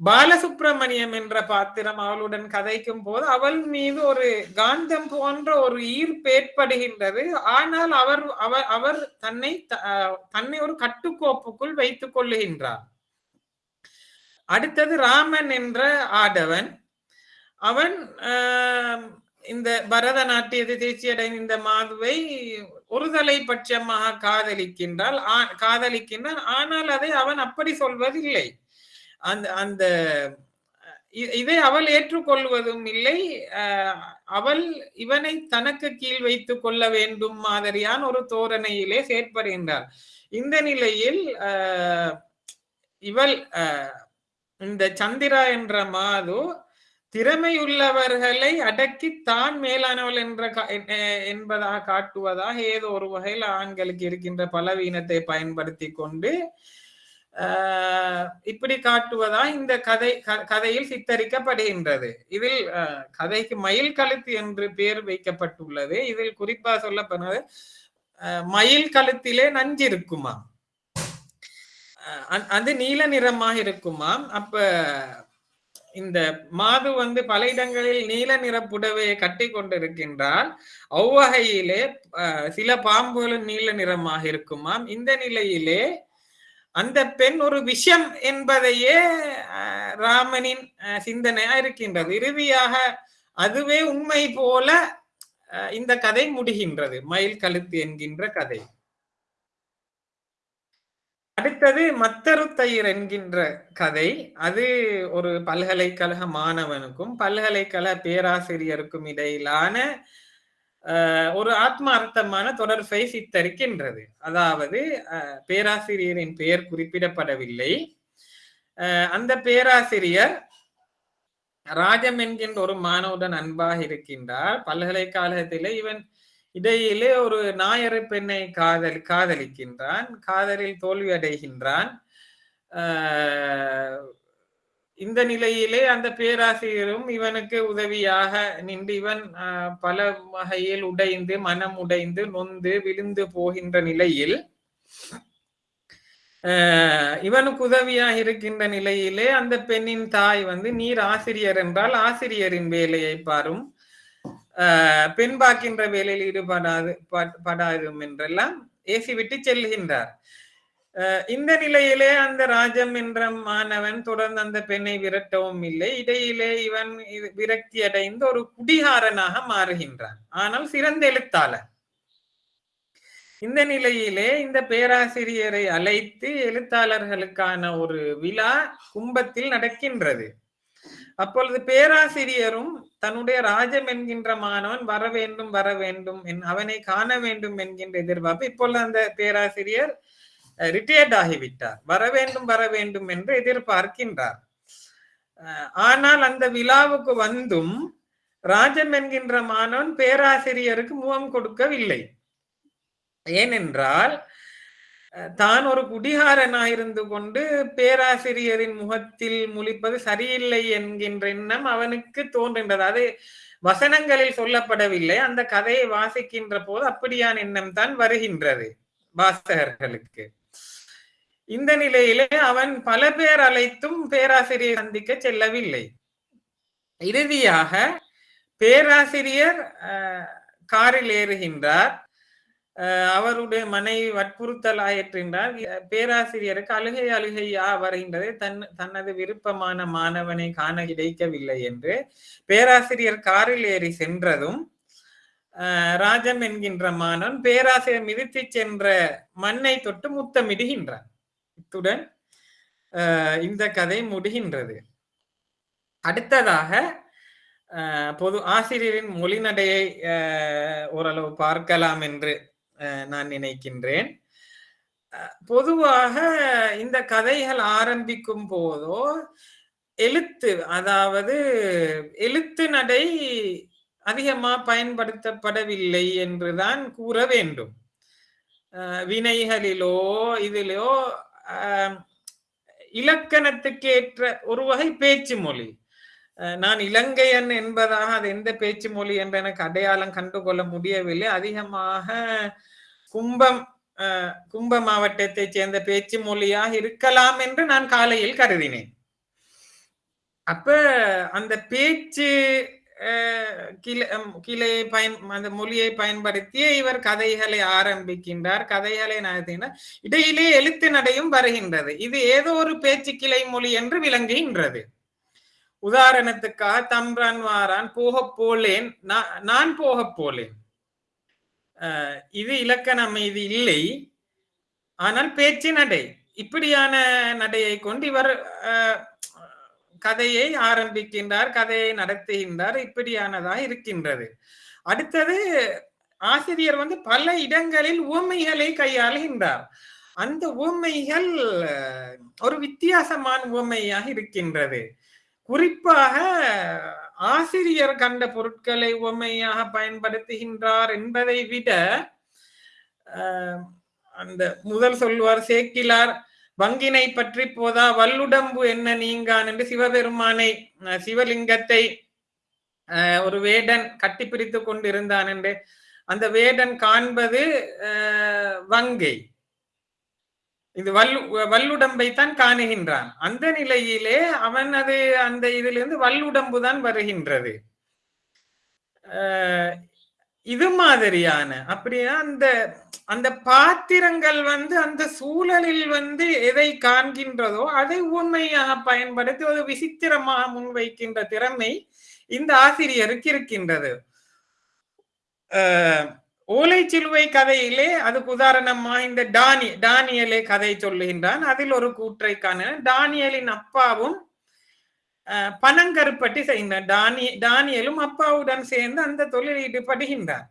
பாலசுப்பிரமணியம் என்ற பாத்திரம் அவளுடன் கதைக்கும் போது அவள் மீது ஒரு காந்தம் போன்ற ஒரு ஈர்ப்பு ஏற்படுகின்றது. ஆனால் அவர் அவர் அவர் தன்னை த- அஹ் தன்னை ஒரு கட்டுக்கோப்புக்குள் வைத்துக் கொள்ளுகின்றார். அடுத்தது ராமன் என்ற ஆடவன். அவன் ஆஹ், இந்த பரதநாட்டியத்தை தேர்ச்சி அடைந்த இந்த மாதுவை ஒருதலை பட்சமாக காதலிக்கின்றால் ஆ- காதலிக்கின்றான். ஆனால் அதை அவன் அப்படி சொல்வதில்லை. அந்த அந்த இதை அவள் ஏற்றுக்கொள்வதும் இல்லை. அவள் இவனை தனக்கு கீழ் வைத்துக் கொள்ள வேண்டும் மாதிரியான ஒரு தோரணையிலே செயற்படுகின்றாள். இந்த நிலையில் ஆஹ், இவள் ஆஹ், இந்த சந்திரா என்ற மாது திறமையுள்ளவர்களை அடக்கி தான் மேலானவள் என்ற கா- என்பதாக காட்டுவதாக ஏதோ ஒரு வகையில் ஆண்களுக்கு இருக்கின்ற பலவீனத்தை பயன்படுத்தி கொண்டு ஆஹ் இப்படி காட்டுவதா இந்த கதை க- கதையில் சித்தரிக்கப்படுகின்றது. இதில் கதைக்கு மயில் கழுத்து என்று பெயர் வைக்கப்பட்டுள்ளது. இதில் குறிப்பா சொல்லப்படுவது மயில் கழுத்திலே நஞ்சு இருக்குமா அது நீல நிறமாக இருக்குமாம் அப்ப இந்த மாது வந்து பல இடங்களில் நீல நிற புடவையை கட்டி கொண்டிருக்கின்றால் அவ்வகையிலே சில பாம்புகளும் நீல நிறமாக இருக்குமாம் இந்த நிலையிலே அந்த பெண் ஒரு விஷம் என்பதையே ஆஹ், ராமனின் சிந்தனையா இருக்கின்றது இறுதியாக அதுவே உண்மை போல இந்த கதை முடிகின்றது. மயில் கழுத்து என்கின்ற கதை. அடுத்தது மத்தருத்தயிர் என்கின்ற கதை. அது ஒரு பல்கலைக்கழக மாணவனுக்கும் பல்கலைக்கழக பேராசிரியருக்கும் இடையிலான ஒரு ஆத்மார்த்தமான தொடர்பை சித்தரிக்கின்றது. அதாவது பேராசிரியரின் பெயர் குறிப்பிடப்படவில்லை. ஆஹ், அந்த பேராசிரியர் ராஜம் என்கின்ற ஒரு மாணவுடன் அன்பாக இருக்கின்றார். பல்கலைக்கழகத்திலே இவன் இடையிலே ஒரு நாயரு பெண்ணை காதல் காதலிக்கின்றான் காதலில் தோல்வி அடைகின்றான் ஆஹ் இந்த நிலையிலே அந்த பேராசிரியரும் இவனுக்கு உதவியாக நின்று இவன் ஆஹ் பல வகையில் உடைந்து மனம் உடைந்து நொந்து விழுந்து போகின்ற நிலையில் ஆஹ் இவனுக்கு உதவியாக இருக்கின்ற நிலையிலே அந்த பெண்ணின் தாய் வந்து நீர் ஆசிரியர் என்றால் ஆசிரியரின் வேலையை பாரும். பின்பாக்கின்ற பெண் பார்க்கின்ற வேலையில் ஈடுபடாது படாதும் என்றெல்லாம் ஏசி விட்டு செல்கின்றார். ஆஹ் இந்த நிலையிலே அந்த ராஜம் என்ற மாணவன் தொடர்ந்து அந்த பெண்ணை விரட்டவும் இல்லை. இடையிலே இவன் விரக்தி அடைந்து ஒரு குடிகாரனாக மாறுகின்றான். ஆனால் சிறந்த எழுத்தாளர். இந்த நிலையிலே இந்த பேராசிரியரை அழைத்து எழுத்தாளர்களுக்கான ஒரு விழா கும்பத்தில் நடக்கின்றது. அப்பொழுது பேராசிரியரும் தன்னுடைய ராஜம் என்கின்ற மாணவன் வர வேண்டும் வர வேண்டும் என்- அவனை காண வேண்டும் என்கின்ற எதிர்பார்ப்பு இப்பொழுது அந்த பேராசிரியர் ரிட்டையர்ட் ஆகிவிட்டார். வர வேண்டும் வர வேண்டும் என்று எதிர்பார்க்கின்றார். ஆனால் அந்த விழாவுக்கு வந்தும் ராஜம் என்கின்ற மாணவன் பேராசிரியருக்கு முகம் கொடுக்கவில்லை. ஏனென்றால் தான் ஒரு குடிகாரனாயிருந்து கொண்டு பேராசிரியரின் முகத்தில் முழிப்பது சரியில்லை என்கின்ற எண்ணம் அவனுக்கு தோன்றுகின்றது. அது வசனங்களில் சொல்லப்படவில்லை. அந்த கதையை வாசிக்கின்ற போது அப்படியான எண்ணம் தான் வருகின்றது வாசகர்களுக்கு. இந்த நிலையிலே அவன் பல பேர் அழைத்தும் பேராசிரியர் சந்திக்க செல்லவில்லை. இறுதியாக பேராசிரியர் காரில் ஏறுகின்றார். அவருடைய மனைவி வற்புறுத்தல் ஆயிற்றின்றார் பேராசிரியருக்கு அழுகை அழுகையா வருகின்றது. தன் தனது விருப்பமான மாணவனை காண கிடைக்கவில்லை என்று பேராசிரியர் காரில் ஏறி சென்றதும் ராஜம் என்கின்ற மாணவன் பேராசிரியர் மிதித்து சென்ற மண்ணை தொட்டு முத்தமிடுகின்றான். இத்துடன் இந்த கதை முடிகின்றது. அடுத்ததாக பொது ஆசிரியரின் மொழிநடையை ஓரளவு பார்க்கலாம் என்று நான் நினைக்கின்றேன். பொதுவாக இந்த கதைகள் ஆரம்பிக்கும் போதோ எழுத்து அதாவது எழுத்து நடை அதிகமா பயன்படுத்தப்படவில்லை என்றுதான் கூற வேண்டும். வினைகளிலோ இதிலோ இலக்கணத்துக்கு ஏற்ற ஒரு வகை பேச்சு மொழி. நான் இலங்கையன் என்பதாக அது எந்த பேச்சு மொழி என்று எனக்கு அடையாளம் கண்டுகொள்ள முடியவில்லை. அதிகமாக கும்பம் கும்ப மாவட்டத்தை சேர்ந்த பேச்சு மொழியாக இருக்கலாம் என்று நான் காலையில் கருதினேன். அப்ப அந்த பேச்சு கிளை கிளையை பயன் அந்த மொழியை பயன்படுத்தியே இவர் கதைகளை ஆரம்பிக்கின்றார். கதைகளை நடத்தினார் இடையிலே எழுத்து நடையும் வருகின்றது. இது ஏதோ ஒரு பேச்சு கிளை மொழி என்று விளங்குகின்றது. உதாரணத்துக்காக தம்ரான் வாரான் போகப் போலேன் நான் நான் போகப் போலேன். இது இலக்கண அமைதி இல்லை ஆனால் பேச்சு நடை. இப்படியான நடையை கொண்டு இவர் கதையை ஆரம்பிக்கின்றார் கதையை நடத்துகின்றார். இப்படியானதாக இருக்கின்றது. அடுத்தது ஆசிரியர் வந்து பல இடங்களில் உவமைகளை கையாளுகின்றார். அந்த உவமைகள் ஒரு வித்தியாசமான உவமையாக இருக்கின்றது. குறிப்பாக ஆசிரியர் கண்ட பொருட்களை உவமையாக பயன்படுத்துகின்றார் என்பதை விட அந்த முதல் சொல்வார் சேக்கிலார் வங்கினை பற்றி போதா வல்லுடம்பு என்ன நீங்கான்? என்று சிவபெருமானை சிவலிங்கத்தை ஒரு வேடன் கட்டி பிரித்து கொண்டிருந்தான் என்று. அந்த வேடன் காண்பது வங்கை. இது வல்லு வல்லுடம்பை தான் காணுகின்றான். அந்த நிலையிலே அவன் அது அந்த இதிலிருந்து வல்லுடம்பு தான் வருகின்றது இது மாதிரியான அப்படின்னா அந்த அந்த பாத்திரங்கள் வந்து அந்த சூழலில் வந்து எதை காண்கின்றதோ அதை உண்மையாக பயன்படுத்தி ஒரு விசித்திரமாக முன்வைக்கின்ற திறமை இந்த ஆசிரியருக்கு இருக்கின்றது. ஆஹ் அஹ், ஓலைச்சிலுவை கதையிலே அதுக்கு உதாரணமா இந்த டானி டானியலே கதை சொல்லுகின்றான். அதில் ஒரு கூற்றை காண டானியலின் அப்பாவும் பணங்கருப்பட்டி பனங்கருப்பட்டி செய்கின்றார் டானி டானியலும் அப்பாவுடன் சேர்ந்து அந்த தொழில் ஈடுபடுகின்றார்.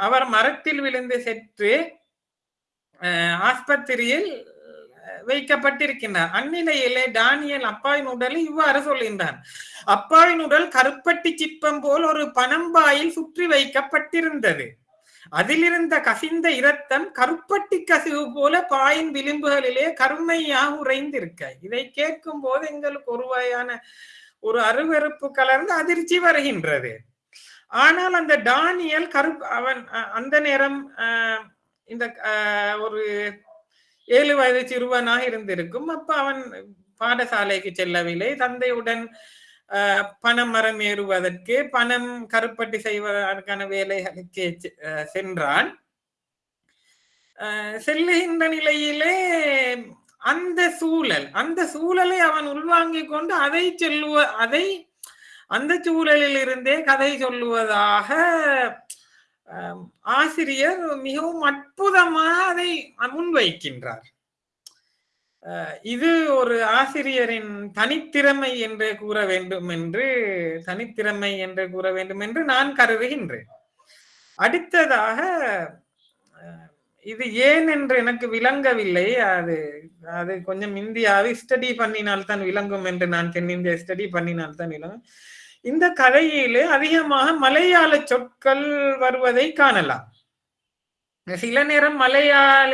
அவர் மரத்தில் விழுந்து செற்று ஆஸ்பத்திரியில் வைக்கப்பட்டிருக்கின்றார். அந்நிலையிலே டானியல் அப்பாவின் உடலை இவ்வாறு சொல்கின்றார் அப்பாவின் உடல் கருப்பட்டி சிப்பம் போல் ஒரு பனம்பாயில் சுற்றி வைக்கப்பட்டிருந்தது. அதிலிருந்த கசிந்த இரத்தம் கருப்பட்டி கசிவு போல பாயின் விளிம்புகளிலே கருமையாக உறைந்திருக்க. இதை கேட்கும் போது எங்களுக்கு ஒரு வகையான ஒரு அருவருப்பு கலர்ந்து அதிர்ச்சி வருகின்றது. ஆனால் அந்த டானியல் கரு அவன் அஹ், அந்த நேரம் இந்த ஒரு ஏழு வயது சிறுவனாக இருந்திருக்கும். அப்ப அவன் பாடசாலைக்கு செல்லவில்லை. தந்தையுடன் பணமரம் பணம் மரம் ஏறுவதற்கு பணம் கருப்பட்டி செய்வதற்கான வேலைகளுக்கு சென்றான். அஹ், செல்லுகின்ற நிலையிலே அந்த சூழல் அந்த சூழலை அவன் உள்வாங்கிக் கொண்டு அதை சொல்லுவ அதை அந்த சூழலில் இருந்தே கதை சொல்லுவதாக ஆசிரியர் மிகவும் அற்புதமாக அதை முன்வைக்கின்றார். இது ஒரு ஆசிரியரின் தனித்திறமை என்று கூற வேண்டும் என்று தனித்திறமை என்று கூற வேண்டும் என்று நான் கருதுகின்றேன். அடுத்ததாக இது ஏன் என்று எனக்கு விளங்கவில்லை. அது அது கொஞ்சம் இந்தியாவை ஸ்டடி பண்ணினால் தான் விளங்கும் என்று நான் தென்னிந்தியா ஸ்டடி பண்ணினால் தான் விளங்கும். இந்த கதையிலே அதிகமாக மலையாள சொற்கள் வருவதை காணலாம். சில நேரம் மலையாள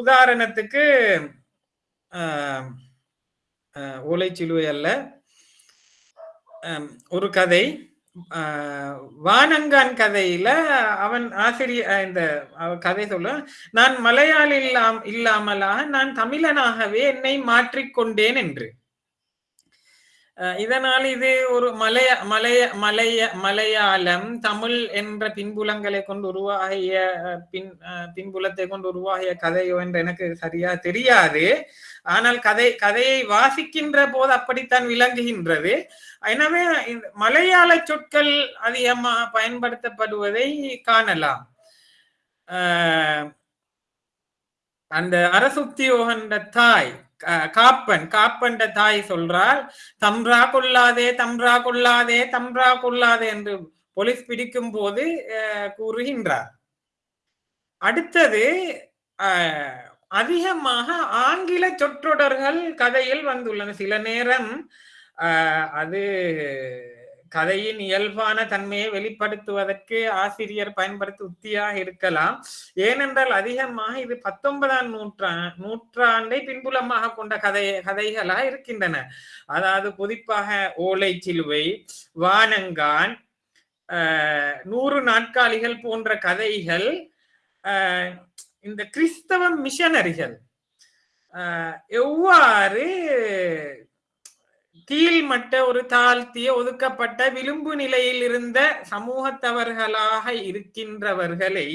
உதாரணத்துக்கு ஓலைச்சிலுவை அல்ல. ஒரு கதை. வானங்கான் கதையில அவன் ஆசிரியர் இந்த கதை சொல்ல நான் மலையாளி இல்லாமலாக நான் தமிழனாகவே என்னை மாற்றிக்கொண்டேன் என்று. இதனால் இது ஒரு மலைய மலைய மலைய மலையாளம் தமிழ் என்ற பின்புலங்களை கொண்டு உருவாகிய பின் பின்புலத்தை கொண்டு உருவாகிய கதையோ என்று எனக்கு சரியா தெரியாது. ஆனால் கதை கதையை வாசிக்கின்ற போது அப்படித்தான் விளங்குகின்றது. எனவே மலையாள சொற்கள் அதிகமாக பயன்படுத்தப்படுவதை காணலாம். அந்த அந்த அரசுத்தியோகன்ற தாய் காப்பன். காப்பன்ற தாய் சொல்றாள் தம்ரா கொள்ளாதே தம்ரா கொள்ளாதே தம்ரா கொள்ளாதே என்று போலீஸ் பிடிக்கும் போது கூறுகின்றார். அடுத்தது அதிகமாக ஆங்கில சொற்றொடர்கள் கதையில் வந்துள்ளன. சில நேரம் அது கதையின் இயல்பான தன்மையை வெளிப்படுத்துவதற்கு ஆசிரியர் பயன்படுத்த உத்தியாக இருக்கலாம். ஏனென்றால் அதிகமாக இது பத்தொன்பதாம் நூற்றா நூற்றாண்டை பின்புலமாக கொண்ட கதை கதைகளாக இருக்கின்றன. அதாவது குறிப்பாக ஓலை சிலுவை வானங்கான் நூறு நாட்காலிகள் போன்ற கதைகள் இந்த கிறிஸ்தவ மிஷனரிகள் எவ்வாறு கீழ்மட்ட ஒரு தாழ்த்திய ஒதுக்கப்பட்ட விளிம்பு நிலையில் இருந்த சமூகத்தவர்களாக இருக்கின்றவர்களை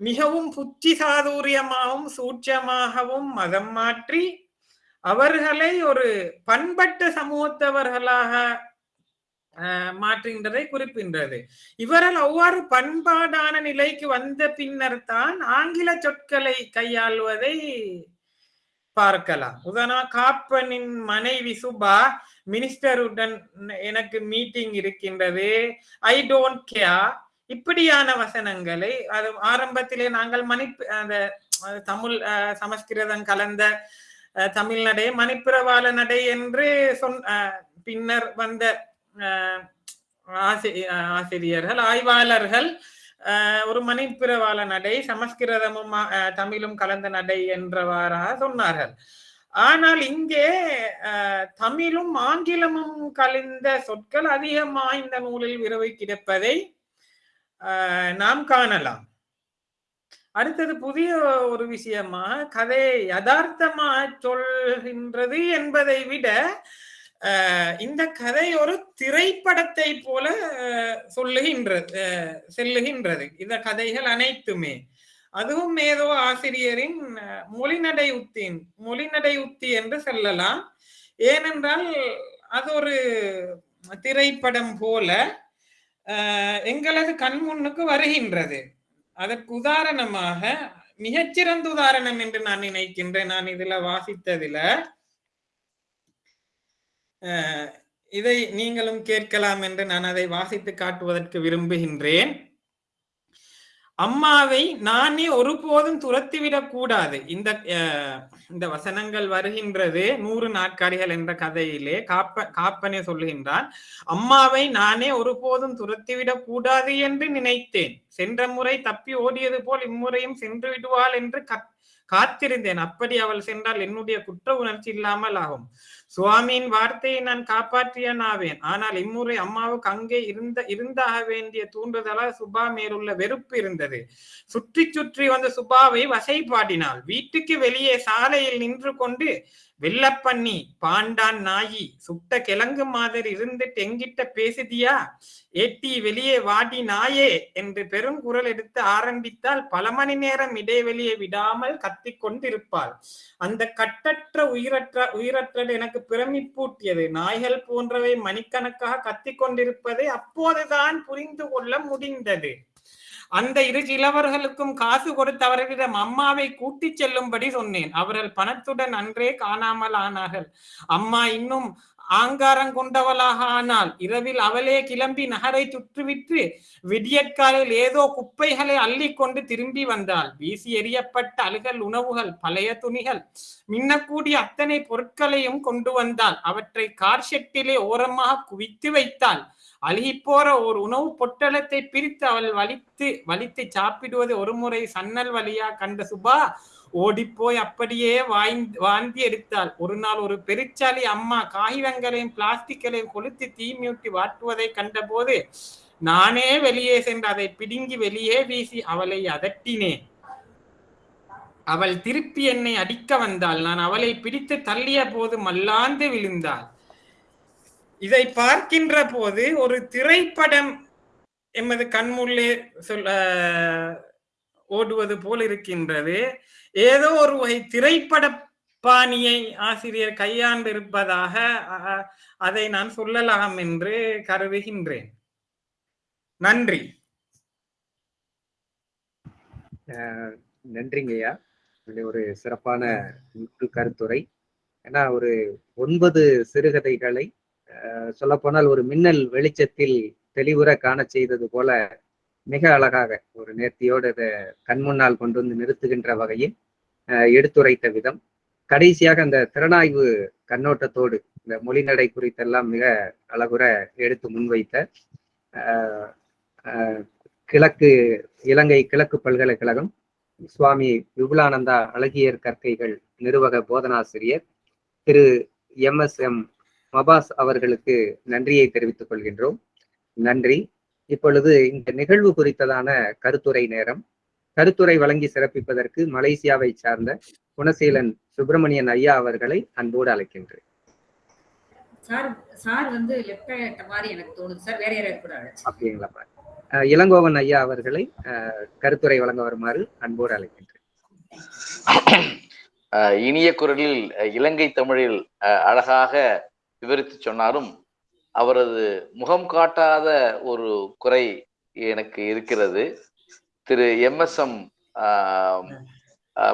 மிகவும் புத்தி சாதுரியமாகவும் சூட்சமாகவும் மதம் மாற்றி அவர்களை ஒரு பண்பட்ட சமூகத்தவர்களாக அஹ், மாற்றுகின்றதை குறிப்பின்றது. இவரால் அவ்வாறு பண்பாடான நிலைக்கு வந்த பின்னர் தான் ஆங்கில சொற்களை கையாள்வதை பார்க்கலாம். உதாரணமா காப்பனின் மனைவி சுபா மினிஸ்டருடன் எனக்கு மீட்டிங் இருக்கின்றது. ஐ டோன்ட் கேர் இப்படியான வசனங்களை அது ஆரம்பத்திலே நாங்கள் மணிப்பு அந்த தமிழ் அஹ், சமஸ்கிருதம் கலந்த அஹ், தமிழ் நடை மணிப்பிரவாள நடை என்று சொன் அஹ், பின்னர் வந்த ஆசிரியர்கள் ஆய்வாளர்கள் ஒரு மணிப்பிரவாள நடை சமஸ்கிருதமும் அஹ், தமிழும் கலந்த நடை என்றவாறாக சொன்னார்கள். ஆனால் இங்கே அஹ், தமிழும் ஆங்கிலமும் கலந்த சொற்கள் அதிகமாக இந்த நூலில் விரவி கிடப்பதை நாம் காணலாம். அடுத்தது புதிய ஒரு விஷயமா கதை யதார்த்தமா சொல்கின்றது என்பதை விட இந்த கதை ஒரு திரைப்படத்தை போல சொல்லுகின்றது செல்லுகின்றது. இந்த கதைகள் அனைத்துமே. அதுவும் ஏதோ ஆசிரியரின் மொழிநடை உத்தின் மொழிநடை உத்தி என்று சொல்லலாம். ஏனென்றால் அது ஒரு திரைப்படம் போல எங்களது கண் முன்னுக்கு வருகின்றது. அதற்கு உதாரணமாக மிகச்சிறந்த உதாரணம் என்று நான் நினைக்கின்றேன். நான் இதுல வாசித்ததுல இதை நீங்களும் கேட்கலாம் என்று நான் அதை வாசித்து காட்டுவதற்கு விரும்புகின்றேன். அம்மாவை நானே ஒருபோதும் துரத்திவிடக் கூடாது. இந்த அஹ், இந்த வசனங்கள் வருகின்றது நூறு நாட்காரிகள் என்ற கதையிலே காப்ப காப்பனே சொல்லுகின்றான். அம்மாவை நானே ஒருபோதும் துரத்திவிடக் கூடாது என்று நினைத்தேன். சென்ற முறை தப்பி ஓடியது போல் இம்முறையும் சென்று விடுவாள் என்று கத்- காத்திருந்தேன். அப்படி அவள் சென்றால் என்னுடைய குற்ற உணர்ச்சி இல்லாமல் ஆகும். சுவாமியின் வார்த்தையை நான் காப்பாற்றியன் ஆவேன் ஆனால் இம்முறை அம்மாவுக்கு அங்கே இருந்த இருந்தாக வேண்டிய தூண்டுதலால் சுபா மேலுள்ள வெறுப்பு இருந்தது. சுற்றி சுற்றி வந்த சுபாவை வசைபாடினாள் வீட்டுக்கு வெளியே சாலையில் நின்று கொண்டு வெள்ளப்பண்ணி பாண்டான் நாயி சுட்ட கிழங்கு மாதிரி இருந்துட்டு எங்கிட்ட பேசுதியா? ஏட்டி வெளியே வாடி நாயே என்று பெருங்குரல் எடுத்து ஆரம்பித்தால் பல மணி நேரம் இடைவெளியை விடாமல் கத்திக் கொண்டிருப்பாள். அந்த கட்டற்ற உயிரற்ற உயிரற்றது எனக்கு பிரமிப்பூட்டியது நாய்கள் போன்றவை மணிக்கணக்காக கத்திக் கொண்டிருப்பதை அப்போதுதான் புரிந்து கொள்ள முடிந்தது. அந்த இரு இளவர்களுக்கும் காசு கொடுத்து அவர்களிடம் அம்மாவை கூட்டிச் செல்லும்படி சொன்னேன். அவர்கள் பணத்துடன் அன்றே காணாமல் ஆனார்கள். அம்மா இன்னும் ஆங்காரம் கொண்டவளாக ஆனால் இரவில் அவளே கிளம்பி நகரை சுற்றுவிற்று விடியற்காலில் ஏதோ குப்பைகளை அள்ளிக்கொண்டு திரும்பி வந்தாள். வீசி எறியப்பட்ட அழுகல் உணவுகள் பழைய துணிகள் மின்னக்கூடிய அத்தனை பொருட்களையும் கொண்டு வந்தாள். அவற்றை கார் ஷெட்டிலே ஓரமாக குவித்து வைத்தாள். அழுகிப்போற ஒரு உணவு பொட்டலத்தை பிரித்து அவள் வலித்து வலித்து சாப்பிடுவது ஒரு முறை சன்னல் வழியா? கண்ட சுபா ஓடிப்போய் அப்படியே வாய்ந்து வாந்தி எடுத்தாள். ஒரு நாள் ஒரு பெருச்சாலி அம்மா காகிதங்களையும் பிளாஸ்டிக்களையும் கொளுத்து தீமியூட்டி வாட்டுவதை கண்டபோது நானே வெளியே சென்று அதை பிடுங்கி வெளியே வீசி அவளை அதட்டினேன். அவள் திருப்பி என்னை அடிக்க வந்தாள். நான் அவளை பிடித்து தள்ளிய போது மல்லாந்து விழுந்தாள். இதை பார்க்கின்ற போது ஒரு திரைப்படம் எமது கண்முள்ளே சொல்ல ஓடுவது போல் இருக்கின்றது. ஏதோ ஒரு வகை திரைப்பட பாணியை ஆசிரியர் கையாண்டிருப்பதாக அதை நான் சொல்லலாம் என்று கருதுகின்றேன். நன்றி. நன்றிங்கய்யா இது ஒரு சிறப்பான நூற்று கருத்துரை. ஏன்னா ஒரு ஒன்பது சிறுகதைகளை சொல்லப்போனால் ஒரு மின்னல் வெளிச்சத்தில் தெளிவுற காண செய்தது போல மிக அழகாக ஒரு நேர்த்தியோடு இதை கண் முன்னால் கொண்டு வந்து நிறுத்துகின்ற வகையில் எடுத்துரைத்த விதம். கடைசியாக அந்த திறனாய்வு கண்ணோட்டத்தோடு இந்த மொழிநடை குறித்தெல்லாம் மிக அழகுற எடுத்து முன்வைத்த கிழக்கு இலங்கை கிழக்கு பல்கலைக்கழகம் சுவாமி விபுலானந்தா அழகியர் கற்கைகள் நிறுவக போதனாசிரியர் Thiru M S M Mafas அவர்களுக்கு நன்றியை தெரிவித்துக் கொள்கின்றோம். நன்றி. இப்பொழுது இந்த நிகழ்வு குறித்ததான கருத்துரை நேரம் கருத்துரை வழங்கி சிறப்பிப்பதற்கு மலேசியாவை சார்ந்த குணசீலன் சுப்பிரமணியன் ஐயா அவர்களை அன்போடு அழைக்கின்றேன். சார் சார் வந்து லெப்ட் ஆயிட்ட மாதிரி எனக்கு தோணுது. சார் வேற யாராவது கூட அழைச்சு. அப்படிங்களா அஹ் இளங்கோவன் ஐயா அவர்களை அஹ், கருத்துரை வழங்க வருமாறு அன்போடு அழைக்கின்றேன். இனிய குரலில் அஹ் இலங்கை தமிழில் அஹ் அழகாக விவரித்து சொன்னாலும் அவரது முகம் காட்டாத ஒரு குறை எனக்கு இருக்கிறது. திரு எம் எஸ் எம்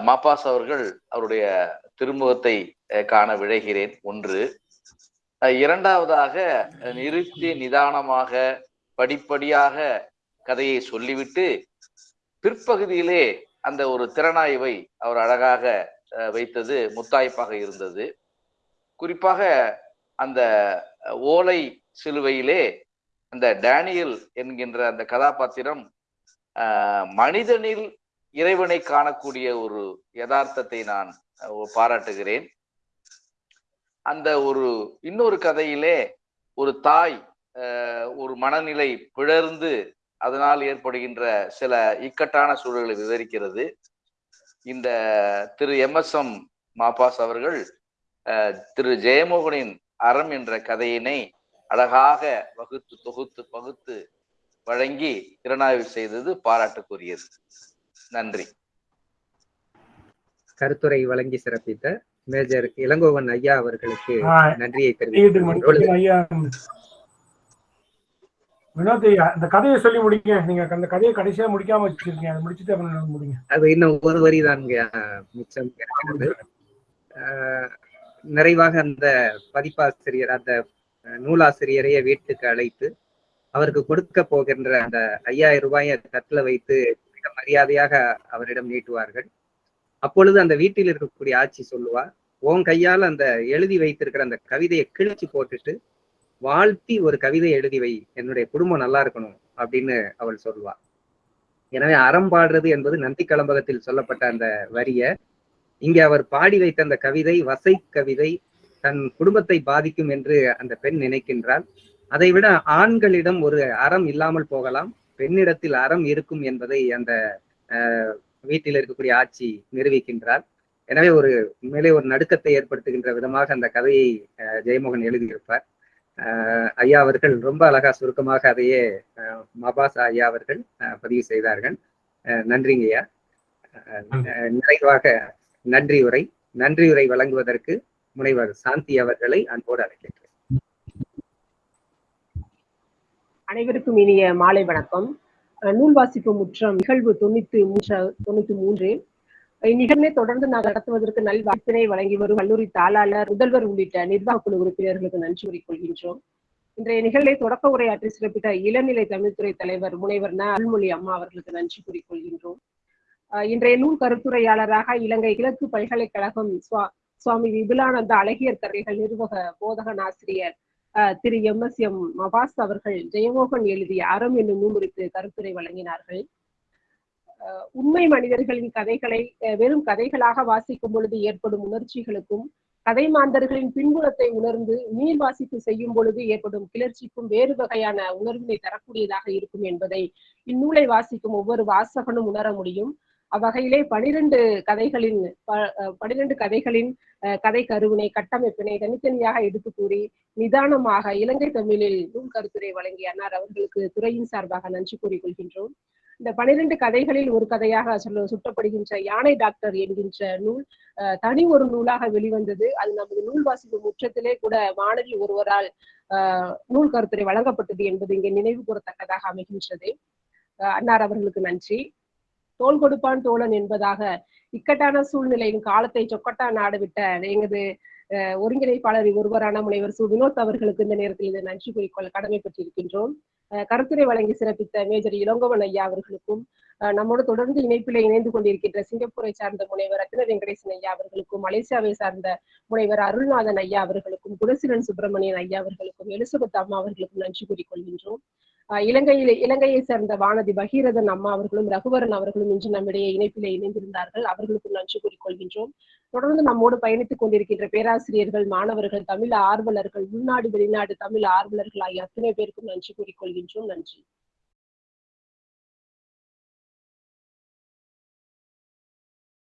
மாப்பாஸ் அவர்கள் அவருடைய திருமுகத்தை காண விழைகிறேன். ஒன்று. இரண்டாவதாக நிறுத்தி நிதானமாக படிப்படியாக கதையை சொல்லிவிட்டு பிற்பகுதியிலே அந்த ஒரு திறனாய்வை அவர் அழகாக வைத்தது முத்தாய்ப்பாக இருந்தது. குறிப்பாக அந்த ஓலை சிலுவையிலே அந்த டேனியல் என்கின்ற அந்த கதாபாத்திரம் மனிதனில் இறைவனை காணக்கூடிய ஒரு யதார்த்தத்தை நான் பாராட்டுகிறேன். அந்த ஒரு இன்னொரு கதையிலே ஒரு தாய் ஒரு மனநிலை பிழர்ந்து அதனால் ஏற்படுகின்ற சில இக்கட்டான சூழல்களை விவரிக்கிறது. இந்த திரு எம் எஸ் எம் மாபாஸ் அவர்கள் அஹ், திரு ஜெயமோகனின் அறம் என்ற கதையினை அழகாக வகுத்து தொகுத்து பகுத்து வழங்கி திறனாய்வு செய்தது பாராட்டுக்குரியது. நன்றி. கருத்துரை வழங்கி சிறப்பித்த மேஜர் இளங்கோவன் ஐயா அவர்களுக்கு நன்றியை. ஐயா வினோத் ஐயா இந்த கதையை சொல்லி முடிங்க. நீங்க அந்த கதையை கடைசியா முடிக்காம வச்சிருக்கீங்க. அதை முடிச்சுட்டு அப்புறம் முடிங்க. அது இன்னும் ஒரு வரி தான் மிச்சம் நிறைவாக அந்த பதிப்பாசிரியர் அந்த நூலாசிரியரையே வீட்டுக்கு அழைத்து அவருக்கு கொடுக்க போகின்ற அந்த ஐயாயிரம் ரூபாயை தட்டில் வைத்து மிக மரியாதையாக அவரிடம் நீட்டுவார்கள். அப்பொழுது அந்த வீட்டில் இருக்கக்கூடிய ஆட்சி சொல்லுவா உன் கையால் அந்த எழுதி வைத்திருக்கிற அந்த கவிதையை கிழிச்சு போட்டுட்டு வாழ்த்தி ஒரு கவிதை எழுதி வை என்னுடைய குடும்பம் நல்லா இருக்கணும் அப்படின்னு அவள் சொல்லுவா. எனவே அறம் பாடுறது என்பது நந்தி கலம்பகத்தில் சொல்லப்பட்ட அந்த வரிய. இங்கே அவர் பாடி வைத்த அந்த கவிதை வசை கவிதை தன் குடும்பத்தை பாதிக்கும் என்று அந்த பெண் நினைக்கின்றாள். அதைவிட ஆண்களிடம் ஒரு அறம் இல்லாமல் போகலாம். பெண்ணிடத்தில் அறம் இருக்கும் என்பதை அந்த வீட்டில் இருக்கக்கூடிய ஆட்சி நிரூபிக்கின்றார். எனவே ஒரு உண்மையிலே ஒரு நடுக்கத்தை ஏற்படுத்துகின்ற விதமாக அந்த கதையை ஜெயமோகன் எழுதியிருப்பார். ஐயா அவர்கள் ரொம்ப அழகா சுருக்கமாக அதையே மபாஸ் ஐயா அவர்கள் பதிவு செய்தார்கள். நன்றிங்க ஐயா. நிறைவாக நன்றி. உரை நன்றி உரை வழங்குவதற்கு முனைவர் சாந்தி அவர்களை அன்போடு அழைக்கின்றேன் அனைவருக்கும் இனிய மாலை வணக்கம். நூல் வாசிப்பு முற்றம் நிகழ்வு தொண்ணூத்தி மூன்று தொண்ணூத்தி மூன்று. இந்நிகழ்வை தொடர்ந்து நான் நடத்துவதற்கு நல் வாய்ப்பினை வழங்கி வரும் கல்லூரி தாளாளர் முதல்வர் உள்ளிட்ட நிர்வாக குழு உறுப்பினர்களுக்கு நன்றி கூறிக்கொள்கின்றோம். இன்றைய நிகழ்வை தொடக்க உரையாற்றி சிறப்பித்த இளநிலை தமிழ்துறை தலைவர் முனைவர் ந. அருள்மொழி அம்மா அவர்களுக்கு நன்றி கூறிக்கொள்கின்றோம். அஹ் இன்றைய நூல் கருத்துரையாளராக இலங்கை கிழக்கு பல்கலைக்கழகம் சுவா சுவாமி விபுலானந்த அழகியர் கரைகள் நிர்வாக போதகன் ஆசிரியர் திரு எம். எஸ். எம். மபாஸ் அவர்கள் ஜெயமோகன் எழுதிய அறம் என்னும் நூல் குறித்து கருத்துரை வழங்கினார்கள். உண்மை மனிதர்களின் கதைகளை வெறும் கதைகளாக வாசிக்கும் பொழுது ஏற்படும் உணர்ச்சிகளுக்கும் கதை மாந்தர்களின் பின்புலத்தை உணர்ந்து நீர் வாசிப்பு செய்யும் பொழுது ஏற்படும் கிளர்ச்சிக்கும் வேறு வகையான உணர்வினை தரக்கூடியதாக இருக்கும் என்பதை இந்நூலை வாசிக்கும் ஒவ்வொரு வாசகனும் உணர முடியும். அவ்வகையிலே பனிரெண்டு கதைகளின் ப- பனிரெண்டு கதைகளின் கதை கருவினை கட்டமைப்பினை தனித்தனியாக எடுத்து கூறி நிதானமாக இலங்கை தமிழில் நூல் கருத்துரை வழங்கிய அன்னார் அவர்களுக்கு துறையின் சார்பாக நன்றி கூறிக்கொள்கின்றோம். இந்த பனிரெண்டு கதைகளில் ஒரு கதையாக சொல்ல சுட்டப்படுகின்ற யானை டாக்டர் என்கின்ற நூல் அஹ், தனி ஒரு நூலாக வெளிவந்தது. அது நமது நூல் வாசிப்பு முற்றத்திலே கூட மாணவி ஒருவரால் நூல் கருத்துரை வழங்கப்பட்டது என்பது இங்கே நினைவு கூறத்தக்கதாக அமைகின்றது. அஹ், அன்னார் அவர்களுக்கு நன்றி. தோல் கொடுப்பான் தோழன் என்பதாக இக்கட்டான சூழ்நிலையின் காலத்தை சொக்கட்டா நாடுவிட்ட எங்களது ஒருங்கிணைப்பாளர் ஒருவரான முனைவர் சு. வினோத் அவர்களுக்கு இந்த நேரத்தில் இந்த நன்றி குறிக்கோள் கடமைப்பட்டிருக்கின்றோம். கருத்துரை வழங்கி சிறப்பித்த மேஜர் இளங்கோவன் ஐயா அவர்களுக்கும் நம்மோடு தொடர்ந்து இணைப்பில் இணைந்து கொண்டிருக்கின்ற சிங்கப்பூரை சார்ந்த முனைவர் ரத்ன வெங்கடேசன் ஐயா அவர்களுக்கும் மலேசியாவை சார்ந்த முனைவர் அருள்நாதன் ஐயா அவர்களுக்கும் குணசீலன் சுப்பிரமணியன் ஐயா அவர்களுக்கும் எலிசபெத் அம்மா அவர்களுக்கும் நன்றி கூறிக்கொள்கின்றோம் இலங்கையில் இலங்கையை சேர்ந்த வானதி பகீரதன் அம்மா அவர்களும் ரகுவரன் அவர்களும் இன்று நம்மிடையே இணைப்பிலே இணைந்திருந்தார்கள். அவர்களுக்கும் நன்றி கூறிக்கொள்கின்றோம் தொடர்ந்து நம்மோடு பயணித்துக் கொண்டிருக்கின்ற பேராசிரியர்கள் மாணவர்கள் தமிழ் ஆர்வலர்கள் உள்நாடு வெளிநாடு தமிழ் ஆர்வலர்கள் ஆகிய அத்தனை பேருக்கும் நன்றி கூறிக்கொள்கின்றோம் 中能级